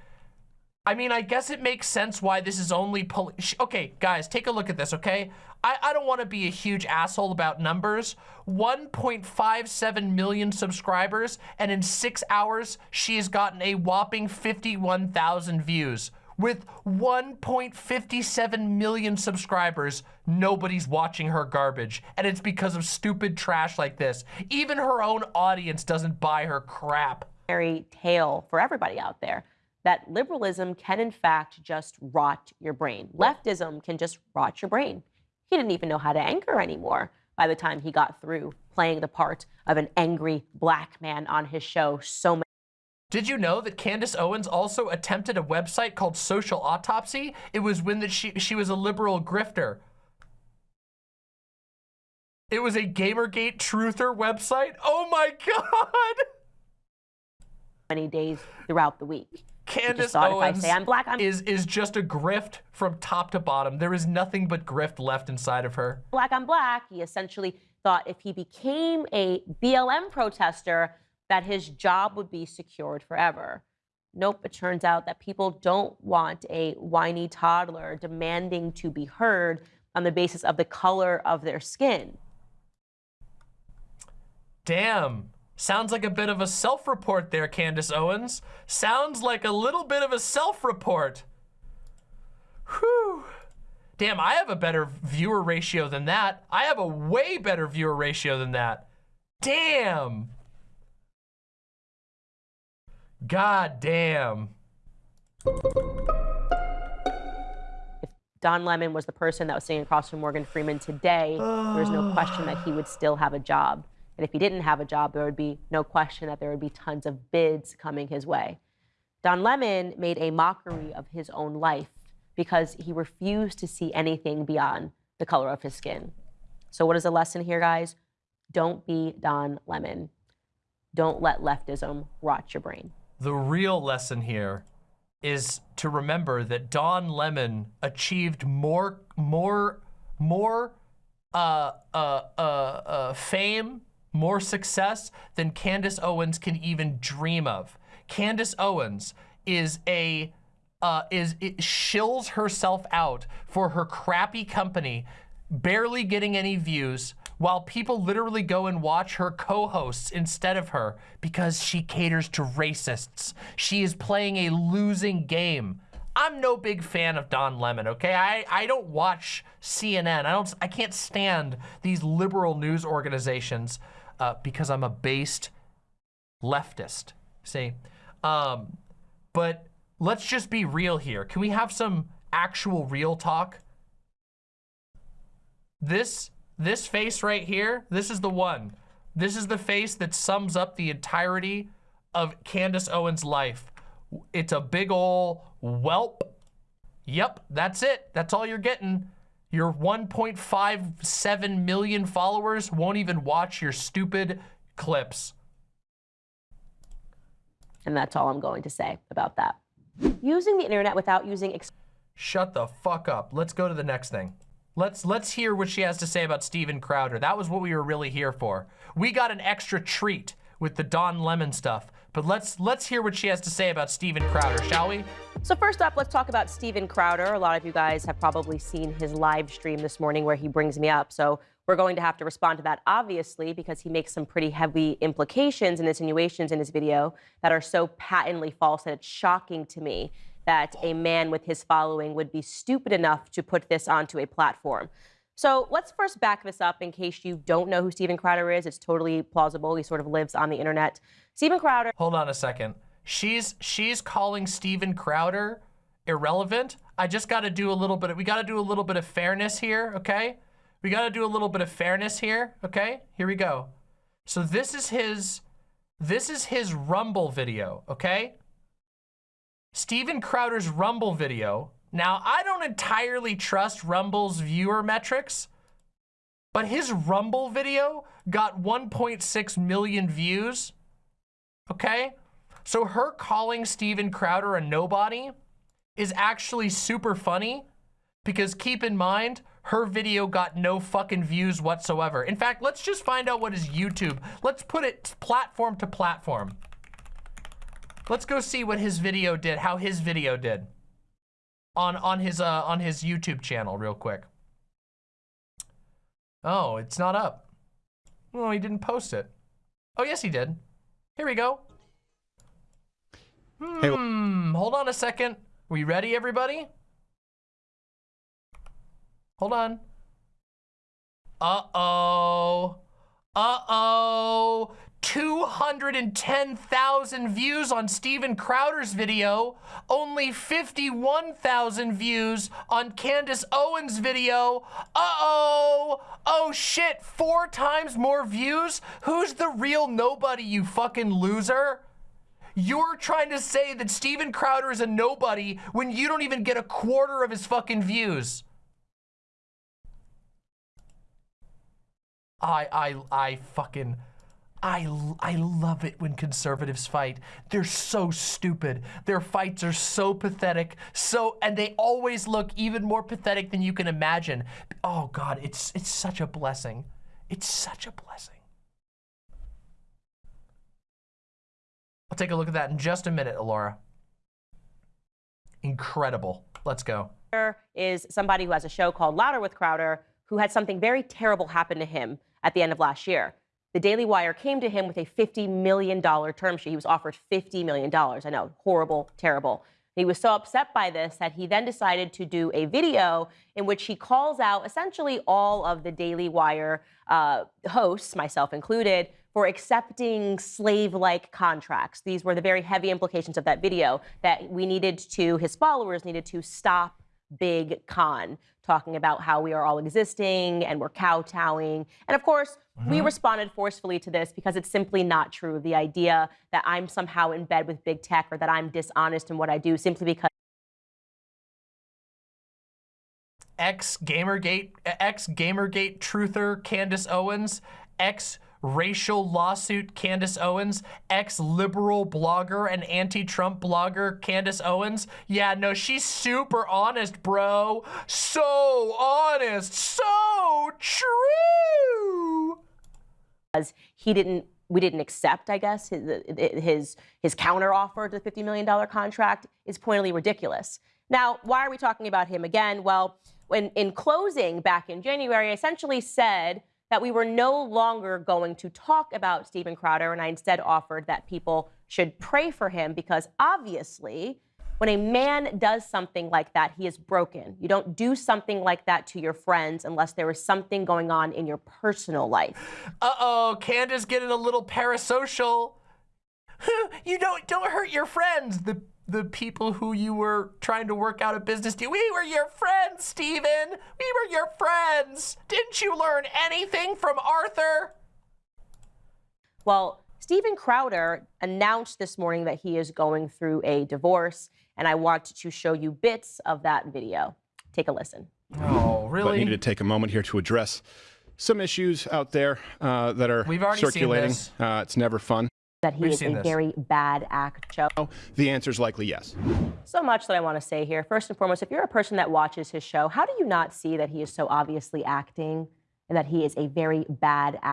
I mean, I guess it makes sense why this is only poli- Okay, guys, take a look at this, okay? I, I don't want to be a huge asshole about numbers. 1.57 million subscribers, and in six hours, she has gotten a whopping 51,000 views. With 1.57 million subscribers, nobody's watching her garbage. And it's because of stupid trash like this. Even her own audience doesn't buy her crap. Fairy tale for everybody out there that liberalism can, in fact, just rot your brain. Leftism can just rot your brain. He didn't even know how to anchor anymore by the time he got through playing the part of an angry black man on his show so many. Did you know that Candace Owens also attempted a website called Social Autopsy? It was when that she she was a liberal grifter. It was a Gamergate truther website. Oh my god! many days throughout the week. Candace thought if I Owens say I'm black, I'm- is is just a grift from top to bottom. There is nothing but grift left inside of her. Black on black, he essentially thought if he became a BLM protester, that his job would be secured forever. Nope, it turns out that people don't want a whiny toddler demanding to be heard on the basis of the color of their skin. Damn. Sounds like a bit of a self-report there, Candace Owens. Sounds like a little bit of a self-report. Whew. Damn, I have a better viewer ratio than that. I have a way better viewer ratio than that. Damn. God damn. If Don Lemon was the person that was sitting across from Morgan Freeman today, there's no question that he would still have a job. And if he didn't have a job, there would be no question that there would be tons of bids coming his way. Don Lemon made a mockery of his own life because he refused to see anything beyond the color of his skin. So, what is the lesson here, guys? Don't be Don Lemon. Don't let leftism rot your brain. The real lesson here is to remember that Don Lemon achieved more, more, more uh, uh, uh, uh, fame, more success than Candace Owens can even dream of. Candace Owens is a uh, is it shills herself out for her crappy company, barely getting any views, while people literally go and watch her co-hosts instead of her because she caters to racists. She is playing a losing game. I'm no big fan of Don Lemon, okay? I, I don't watch CNN. I don't I can't stand these liberal news organizations uh, because I'm a based leftist. See? Um, but let's just be real here. Can we have some actual real talk? This this face right here, this is the one. This is the face that sums up the entirety of Candace Owens' life. It's a big ol' whelp. Yep, that's it. That's all you're getting. Your 1.57 million followers won't even watch your stupid clips. And that's all I'm going to say about that. Using the internet without using ex- Shut the fuck up. Let's go to the next thing. Let's let's hear what she has to say about Steven Crowder. That was what we were really here for. We got an extra treat with the Don Lemon stuff. But let's let's hear what she has to say about Steven Crowder, shall we? So first up, let's talk about Steven Crowder. A lot of you guys have probably seen his live stream this morning where he brings me up. So we're going to have to respond to that, obviously, because he makes some pretty heavy implications and insinuations in his video that are so patently false that it's shocking to me that a man with his following would be stupid enough to put this onto a platform. So let's first back this up in case you don't know who Steven Crowder is. It's totally plausible. He sort of lives on the internet. Steven Crowder. Hold on a second. She's she's calling Steven Crowder irrelevant. I just got to do a little bit. Of, we got to do a little bit of fairness here, okay? We got to do a little bit of fairness here, okay? Here we go. So this is his this is his Rumble video, okay? Steven Crowder's Rumble video. Now, I don't entirely trust Rumble's viewer metrics, but his Rumble video got 1.6 million views, okay? So her calling Steven Crowder a nobody is actually super funny because keep in mind, her video got no fucking views whatsoever. In fact, let's just find out what his YouTube, let's put it platform to platform. Let's go see what his video did, how his video did on on his uh on his YouTube channel real quick. Oh, it's not up. Well, he didn't post it. Oh, yes, he did. Here we go. Hey, Hmm, hold on a second. We ready, everybody? Hold on. Uh-oh. Uh-oh. 210,000 views on Steven Crowder's video, only 51,000 views on Candace Owens' video. Uh-oh. Oh shit, four times more views? Who's the real nobody, you fucking loser? You're trying to say that Steven Crowder is a nobody when you don't even get a quarter of his fucking views. I, I, I fucking, I, I love it when conservatives fight. They're so stupid. Their fights are so pathetic. So, and they always look even more pathetic than you can imagine. Oh God, it's, it's such a blessing. It's such a blessing. I'll take a look at that in just a minute, Alora. Incredible. Let's go. is somebody who has a show called Louder with Crowder who had something very terrible happen to him at the end of last year. The Daily Wire came to him with a $50 million term sheet. He was offered $50 million. I know, horrible, terrible. He was so upset by this that he then decided to do a video in which he calls out essentially all of the Daily Wire uh, hosts, myself included, for accepting slave-like contracts. These were the very heavy implications of that video that we needed to, his followers needed to stop Big Con, talking about how we are all existing and we're kowtowing. And of course, we mm-hmm. responded forcefully to this because it's simply not true. The idea that I'm somehow in bed with big tech or that I'm dishonest in what I do simply because ex Gamergate, ex Gamergate truther Candace Owens, ex racial lawsuit Candace Owens, ex liberal blogger and anti Trump blogger Candace Owens. Yeah, no, she's super honest, bro. So honest, so true. because he didn't we didn't accept i guess his his his to the 50 million dollar contract is pointedly ridiculous now why are we talking about him again well when in closing back in january I essentially said that we were no longer going to talk about Steven Crowder and I instead offered that people should pray for him because obviously when a man does something like that, he is broken. You don't do something like that to your friends unless there is something going on in your personal life. Uh-oh, Candace getting a little parasocial. you don't don't hurt your friends. The the people who you were trying to work out a business deal. We were your friends, Steven. We were your friends. Didn't you learn anything from Arthur? Well, Steven Crowder announced this morning that he is going through a divorce, and I want to show you bits of that video. Take a listen. Oh, but really? needed to take a moment here to address some issues out there uh, that are We've already seen circulating. this. Uh, it's never fun. That he We've is a this. very bad actor. The answer is likely yes. So much that I want to say here. First and foremost, if you're a person that watches his show, how do you not see that he is so obviously acting and that he is a very bad actor?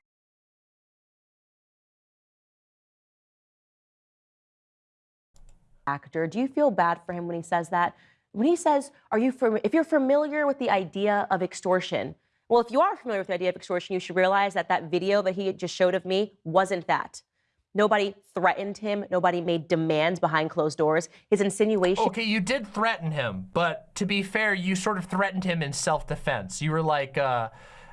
actor. Do you feel bad for him when he says that? When he says, "Are you if you're familiar with the idea of extortion?" Well, if you are familiar with the idea of extortion, you should realize that that video that he just showed of me wasn't that. Nobody threatened him. Nobody made demands behind closed doors. His insinuation Okay, you did threaten him, but to be fair, you sort of threatened him in self-defense. You were like, uh,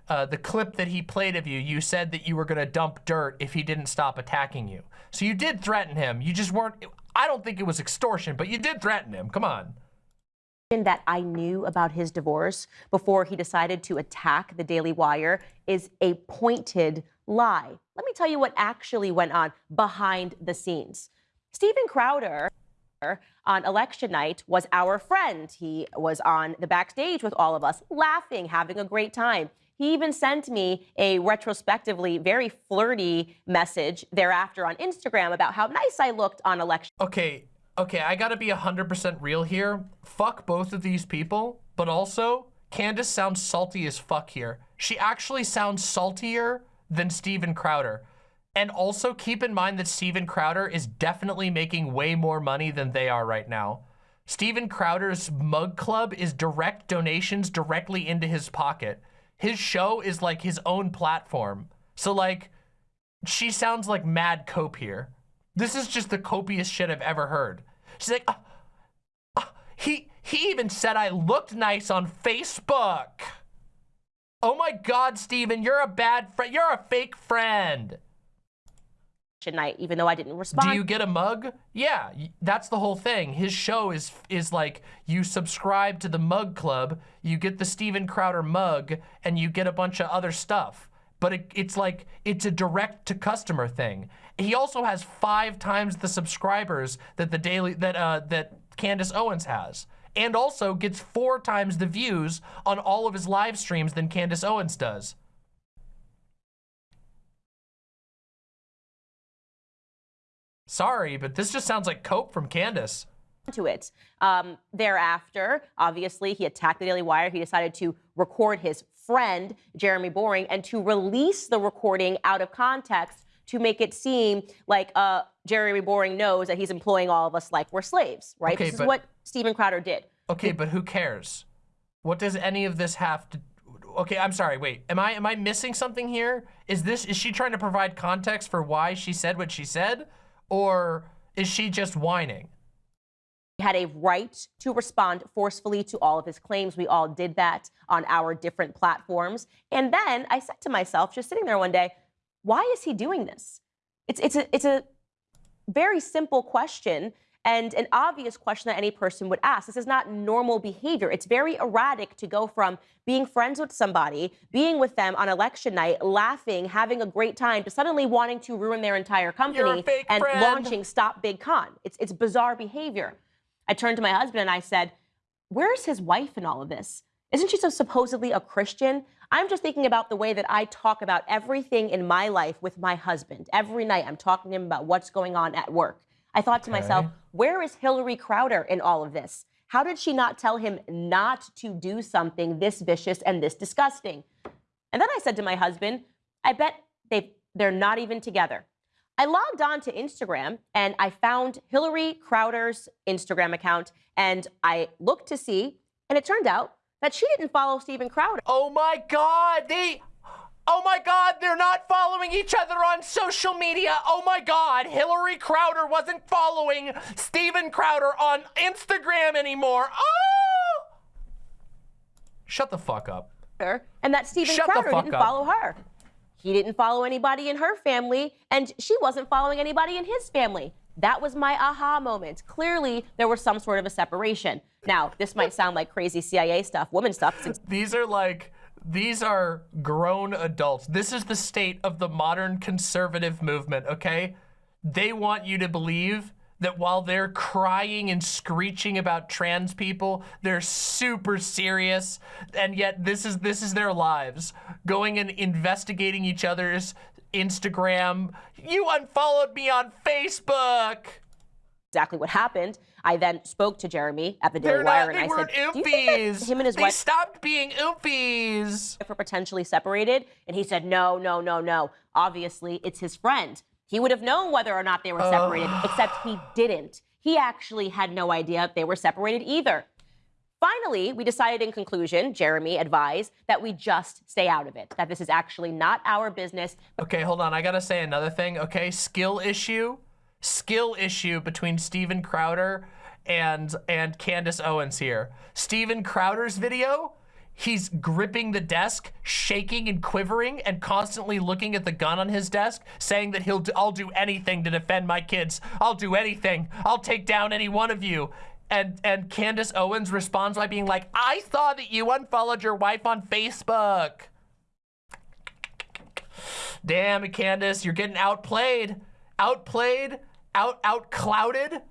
uh, the clip that he played of you, you said that you were gonna dump dirt if he didn't stop attacking you. So you did threaten him. You just weren't, I don't think it was extortion, but you did threaten him. Come on. that I knew about his divorce before he decided to attack the Daily Wire is a pointed lie. Let me tell you what actually went on behind the scenes. Steven Crowder on election night was our friend. He was on the backstage with all of us, laughing, having a great time. He even sent me a retrospectively very flirty message thereafter on Instagram about how nice I looked on election Okay, okay, I gotta be 100% real here. Fuck both of these people, but also, Candace sounds salty as fuck here. She actually sounds saltier than Steven Crowder. And also keep in mind that Steven Crowder is definitely making way more money than they are right now. Steven Crowder's mug club is direct donations directly into his pocket. His show is like his own platform. So like, she sounds like mad cope here. This is just the copiest shit I've ever heard. She's like, "Ah, ah, he he even said I looked nice on Facebook. Oh my God, Steven, you're a bad friend. You're a fake friend. night, even though I didn't respond. Do you get a mug? Yeah, that's the whole thing. His show is is like you subscribe to the mug club, you get the Steven Crowder mug, and you get a bunch of other stuff. But it, it's like it's a direct to customer thing. He also has five times the subscribers that the daily that uh that Candace Owens has. And also gets four times the views on all of his live streams than Candace Owens does. Sorry, but this just sounds like cope from Candace. to it. Um, thereafter, obviously, he attacked the Daily Wire. He decided to record his friend, Jeremy Boring, and to release the recording out of context to make it seem like uh, Jeremy Boring knows that he's employing all of us like we're slaves, right? Okay, this is what Steven Crowder did. Okay, but who cares? What does any of this have to Okay, I'm sorry. Wait. Am I am I missing something here? Is this is she trying to provide context for why she said what she said or is she just whining? He had a right to respond forcefully to all of his claims. We all did that on our different platforms. And then I said to myself, just sitting there one day, why is he doing this? It's it's a it's a very simple question and an obvious question that any person would ask. This is not normal behavior. It's very erratic to go from being friends with somebody, being with them on election night, laughing, having a great time, to suddenly wanting to ruin their entire company and friend. launching Stop Big Con. It's, it's bizarre behavior. I turned to my husband and I said, Where's his wife in all of this? Isn't she so supposedly a Christian? I'm just thinking about the way that I talk about everything in my life with my husband. Every night I'm talking to him about what's going on at work. I thought to myself, where is Hillary Crowder in all of this? How did she not tell him not to do something this vicious and this disgusting? And then I said to my husband, I bet they they're not even together. I logged on to Instagram and I found Hillary Crowder's Instagram account and I looked to see, and it turned out that she didn't follow Steven Crowder. Oh my god, they Oh my god, they're not following each other on social media. Oh my god, Hillary Crowder wasn't following Steven Crowder on Instagram anymore. Oh! Shut the fuck up. and that Steven Shut Crowder didn't up. follow her. He didn't follow anybody in her family, and she wasn't following anybody in his family. That was my aha moment. Clearly, there was some sort of a separation. Now, this might sound like crazy CIA stuff, woman stuff. These are like these are grown adults. This is the state of the modern conservative movement, okay? They want you to believe that while they're crying and screeching about trans people, they're super serious, and yet this is this is their lives, going and investigating each other's Instagram. You unfollowed me on Facebook. Exactly what happened. I then spoke to Jeremy at the Daily Wire and I said, "Do you think that oofies. him and his they wife stopped being oofies. are potentially separated?" And he said, "No, no, no, no. Obviously, it's his friend. He would have known whether or not they were separated, except he didn't. He actually had no idea they were separated either." Finally, we decided in conclusion, Jeremy advised that we just stay out of it, that this is actually not our business, Okay, hold on. I gotta say another thing. Okay, skill issue, skill issue between Steven Crowder and and Candace Owens here. Steven Crowder's video, he's gripping the desk, shaking and quivering, and constantly looking at the gun on his desk, saying that he'll do, I'll do anything to defend my kids. I'll do anything. I'll take down any one of you. And and Candace Owens responds by being like, I saw that you unfollowed your wife on Facebook. Damn Candace, you're getting outplayed. Outplayed, out out clouded.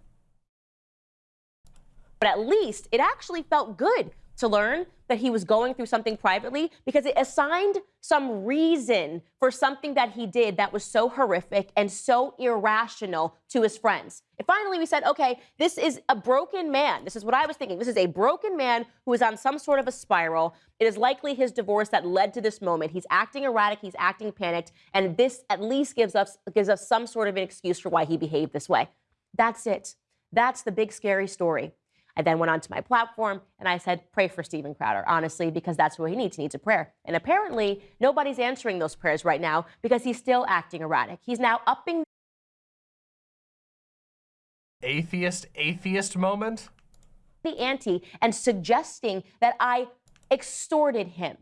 but at least it actually felt good to learn that he was going through something privately because it assigned some reason for something that he did that was so horrific and so irrational to his friends. And finally, we said, okay, this is a broken man. This is what I was thinking. This is a broken man who is on some sort of a spiral. It is likely his divorce that led to this moment. He's acting erratic, he's acting panicked, and this at least gives us gives us some sort of an excuse for why he behaved this way. That's it. That's the big scary story. I then went onto my platform and I said, pray for Steven Crowder, honestly, because that's what he needs. He needs a prayer. And apparently, nobody's answering those prayers right now because he's still acting erratic. He's now upping Atheist, atheist moment. the ante and suggesting that I extorted him.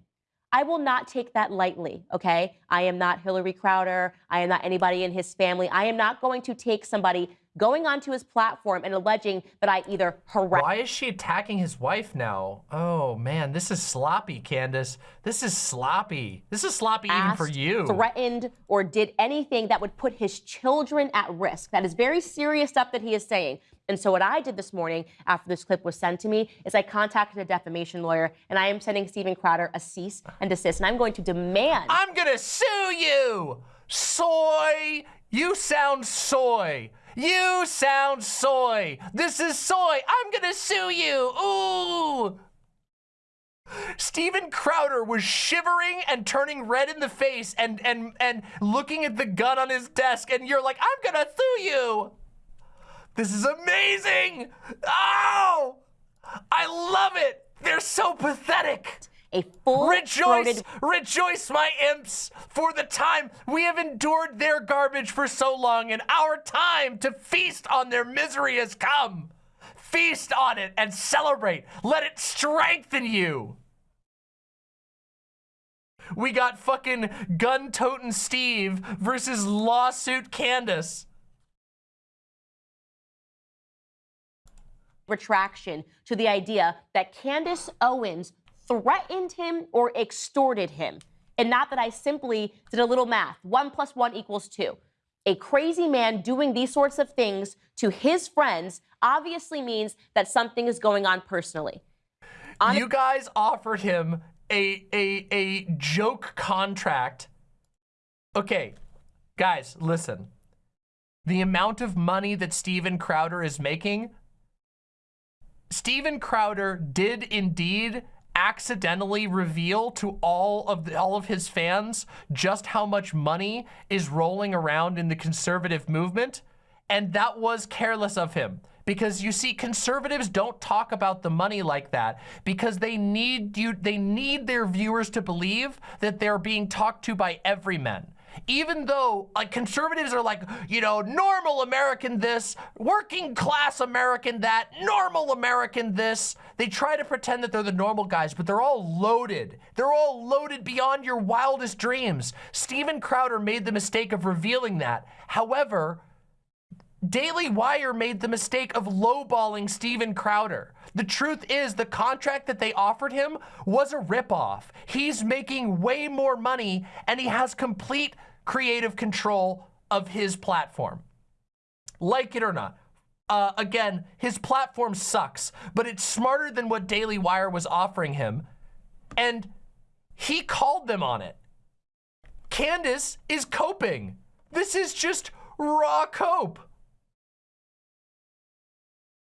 I will not take that lightly, okay? I am not Hillary Crowder. I am not anybody in his family. I am not going to take somebody going onto his platform and alleging that I either harassed. Why is she attacking his wife now? Oh man, this is sloppy, Candace. This is sloppy. This is sloppy even for you. threatened, or did anything that would put his children at risk. That is very serious stuff that he is saying. And so what I did this morning after this clip was sent to me is I contacted a defamation lawyer and I am sending Steven Crowder a cease and desist. And I'm going to demand I'm gonna sue you! Soy! You sound soy! You sound soy! This is soy! I'm gonna sue you! Ooh! Steven Crowder was shivering and turning red in the face and and and looking at the gun on his desk, and you're like, I'm gonna sue you! This is amazing! Oh! I love it! They're so pathetic! A full Rejoice, rejoice, my imps, for the time we have endured their garbage for so long, and our time to feast on their misery has come. Feast on it and celebrate. Let it strengthen you. We got fucking gun toting Steve versus lawsuit Candace. retraction to the idea that Candace Owens threatened him or extorted him. And not that I simply did a little math. One plus one equals two. A crazy man doing these sorts of things to his friends obviously means that something is going on personally. you guys offered him a a a joke contract. Okay, guys, listen. The amount of money that Steven Crowder is making, Steven Crowder did indeed accidentally reveal to all of the, all of his fans just how much money is rolling around in the conservative movement, and that was careless of him. Because you see, conservatives don't talk about the money like that because they need you, they need their viewers to believe that they're being talked to by everymen. Even though like conservatives are like, you know, normal American this, working class American that, normal American this. They try to pretend that they're the normal guys, but they're all loaded. They're all loaded beyond your wildest dreams. Steven Crowder made the mistake of revealing that. However, Daily Wire made the mistake of lowballing Steven Crowder. The truth is the contract that they offered him was a ripoff. He's making way more money and he has complete creative control of his platform. Like it or not. Uh, again, his platform sucks, but it's smarter than what Daily Wire was offering him. And he called them on it. Candace is coping. This is just raw cope.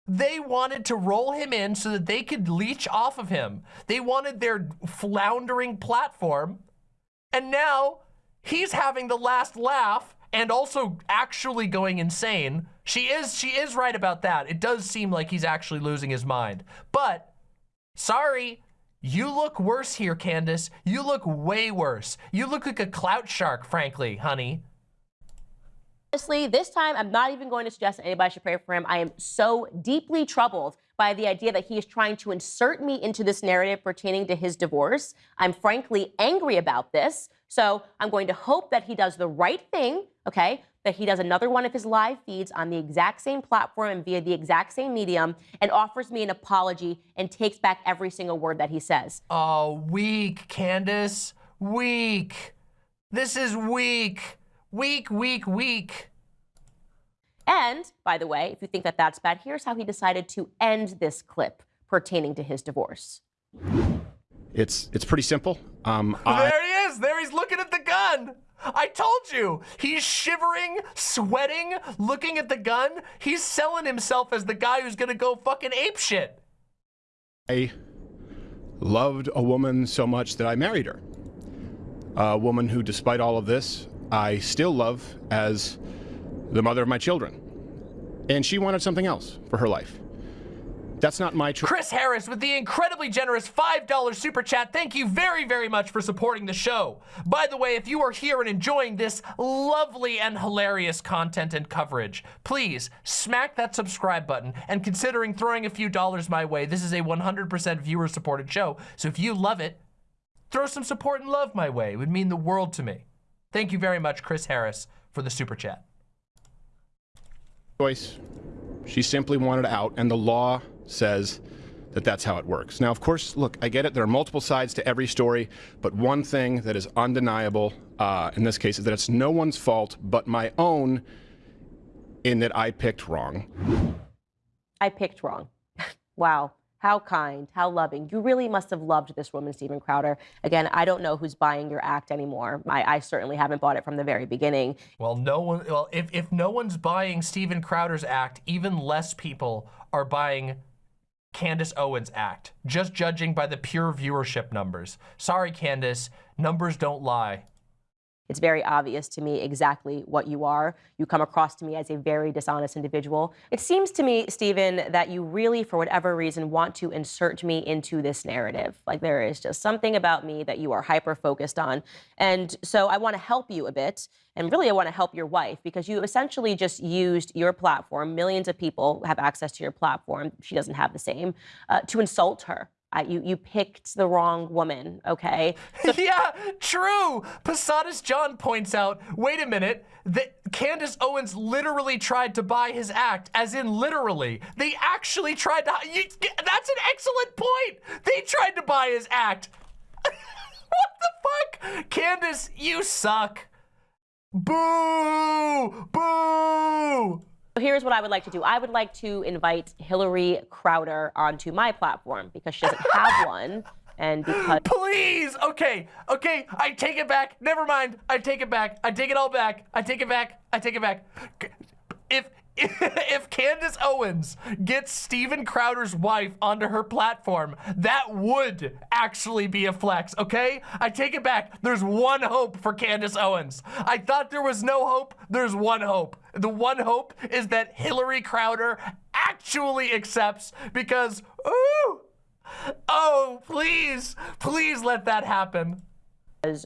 They wanted to roll him in so that they could leech off of him. They wanted their floundering platform. And now he's having the last laugh and also actually going insane. She is she is right about that. It does seem like he's actually losing his mind. But sorry, you look worse here, Candace. You look way worse. You look like a clout shark, frankly, honey. Honestly, this time I'm not even going to suggest that anybody should pray for him. I am so deeply troubled by the idea that he is trying to insert me into this narrative pertaining to his divorce. I'm frankly angry about this. So I'm going to hope that he does the right thing, okay? That he does another one of his live feeds on the exact same platform and via the exact same medium and offers me an apology and takes back every single word that he says. Oh, weak, Candace. Weak. This is weak. Weak, weak, weak. And, by the way, if you think that that's bad, here's how he decided to end this clip pertaining to his divorce. It's it's pretty simple. Um, I, There he is. There he's looking at the gun. I told you. He's shivering, sweating, looking at the gun. He's selling himself as the guy who's gonna go fucking ape shit. I loved a woman so much that I married her. A woman who, despite all of this, I still love as the mother of my children. And she wanted something else for her life. That's not my choice. Chris Harris with the incredibly generous $5 super chat. Thank you very, very much for supporting the show. By the way, if you are here and enjoying this lovely and hilarious content and coverage, please smack that subscribe button and considering throwing a few dollars my way. This is a 100% viewer supported show. So if you love it, throw some support and love my way. It would mean the world to me. Thank you very much, Chris Harris, for the super chat. Choice. She simply wanted out, and the law says that that's how it works. Now, of course, look, I get it. There are multiple sides to every story, but one thing that is undeniable uh, in this case is that it's no one's fault but my own in that I picked wrong. I picked wrong. wow. How kind, how loving. You really must have loved this woman, Steven Crowder. Again, I don't know who's buying your act anymore. I, I certainly haven't bought it from the very beginning. Well, no one. Well, if if no one's buying Steven Crowder's act, even less people are buying Candace Owens' act. Just judging by the pure viewership numbers. Sorry, Candace, numbers don't lie. It's very obvious to me exactly what you are. You come across to me as a very dishonest individual. It seems to me, Steven, that you really, for whatever reason, want to insert me into this narrative. Like there is just something about me that you are hyper focused on. And so I want to help you a bit. And really, I want to help your wife because you essentially just used your platform. Millions of people have access to your platform. She doesn't have the same, uh, to insult her. Uh, you, you picked the wrong woman, okay? yeah, true. Posadas John points out, wait a minute, that Candace Owens literally tried to buy his act, as in literally. They actually tried to, you, that's an excellent point. They tried to buy his act. what the fuck? Candace, you suck. Boo! Boo! So here's what I would like to do. I would like to invite Hillary Crowder onto my platform because she doesn't have one. And because Please! Okay, okay, I take it back. Never mind. I take it back. I take it all back. I take it back. I take it back. If if Candace Owens gets Steven Crowder's wife onto her platform, that would actually be a flex, okay? I take it back. There's one hope for Candace Owens. I thought there was no hope. There's one hope. The one hope is that Hillary Crowder actually accepts because, ooh, oh, please, please let that happen.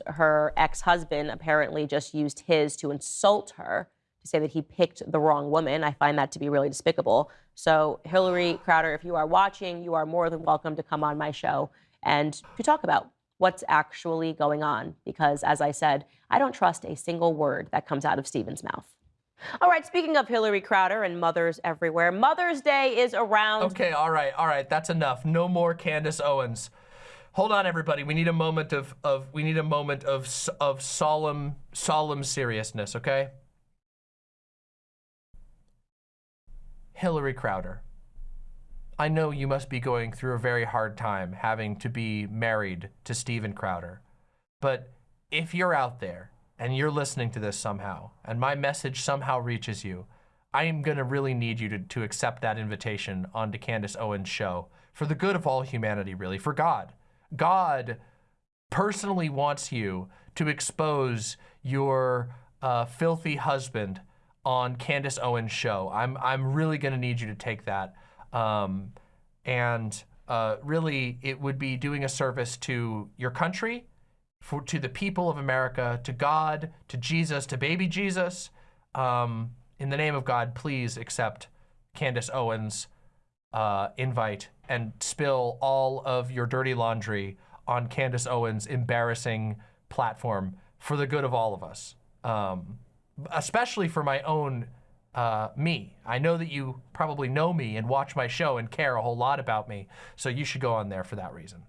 her ex-husband apparently just used his to insult her to say that he picked the wrong woman. I find that to be really despicable. So Hillary Crowder, if you are watching, you are more than welcome to come on my show and to talk about what's actually going on. Because as I said, I don't trust a single word that comes out of Steven's mouth. All right, speaking of Hillary Crowder and mothers everywhere, Mother's Day is around. Okay, all right, all right, that's enough. No more Candace Owens. Hold on, everybody. We need a moment of of we need a moment of of solemn solemn seriousness. Okay. Hillary Crowder, I know you must be going through a very hard time having to be married to Steven Crowder. But if you're out there and you're listening to this somehow, and my message somehow reaches you, I am going to really need you to, to accept that invitation onto Candace Owens' show for the good of all humanity, really, for God. God personally wants you to expose your uh, filthy husband on Candace Owens' show. I'm, I'm really going to need you to take that. Um, and uh, really, it would be doing a service to your country, for, to the people of America, to God, to Jesus, to baby Jesus. Um, in the name of God, please accept Candace Owens' uh, invite and spill all of your dirty laundry on Candace Owens' embarrassing platform for the good of all of us, um, especially for my own uh, me. I know that you probably know me and watch my show and care a whole lot about me, so you should go on there for that reason.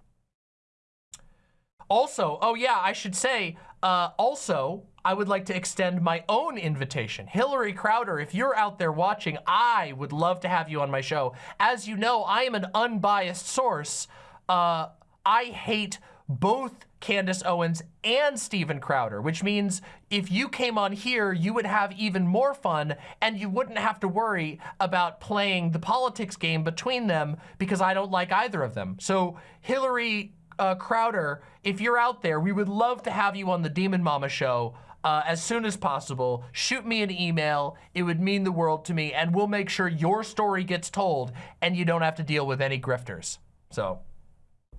Also, oh yeah, I should say, uh, also, I would like to extend my own invitation. Hillary Crowder, if you're out there watching, I would love to have you on my show. As you know, I am an unbiased source. Uh, I hate both Candace Owens and Steven Crowder, which means if you came on here, you would have even more fun and you wouldn't have to worry about playing the politics game between them because I don't like either of them. So Hillary uh, Crowder, if you're out there, we would love to have you on the Demon Mama show uh, as soon as possible. Shoot me an email. It would mean the world to me, and we'll make sure your story gets told and you don't have to deal with any grifters. So,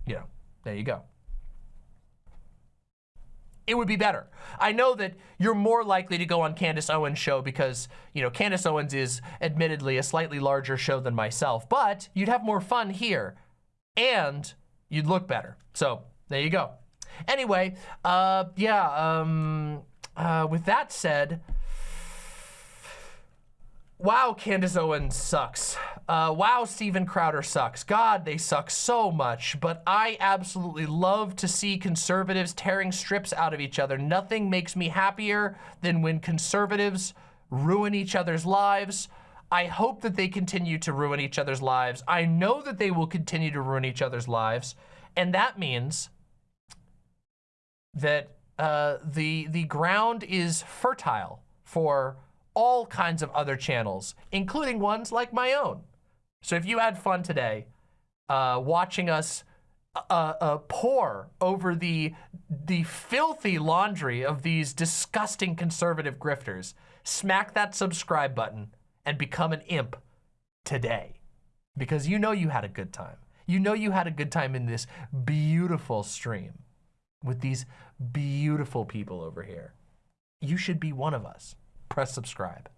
you know, there you go. It would be better. I know that you're more likely to go on Candace Owens' show because, you know, Candace Owens is admittedly a slightly larger show than myself, but you'd have more fun here and you'd look better. So there you go. Anyway, uh, yeah, um, uh, with that said, wow, Candace Owens sucks. Uh, wow, Steven Crowder sucks. God, they suck so much. But I absolutely love to see conservatives tearing strips out of each other. Nothing makes me happier than when conservatives ruin each other's lives. I hope that they continue to ruin each other's lives. I know that they will continue to ruin each other's lives. And that means that uh, the, the ground is fertile for all kinds of other channels, including ones like my own. So if you had fun today uh, watching us uh, uh, pour over the, the filthy laundry of these disgusting conservative grifters, smack that subscribe button and become an imp today because you know you had a good time. You know you had a good time in this beautiful stream with these beautiful people over here. You should be one of us press subscribe.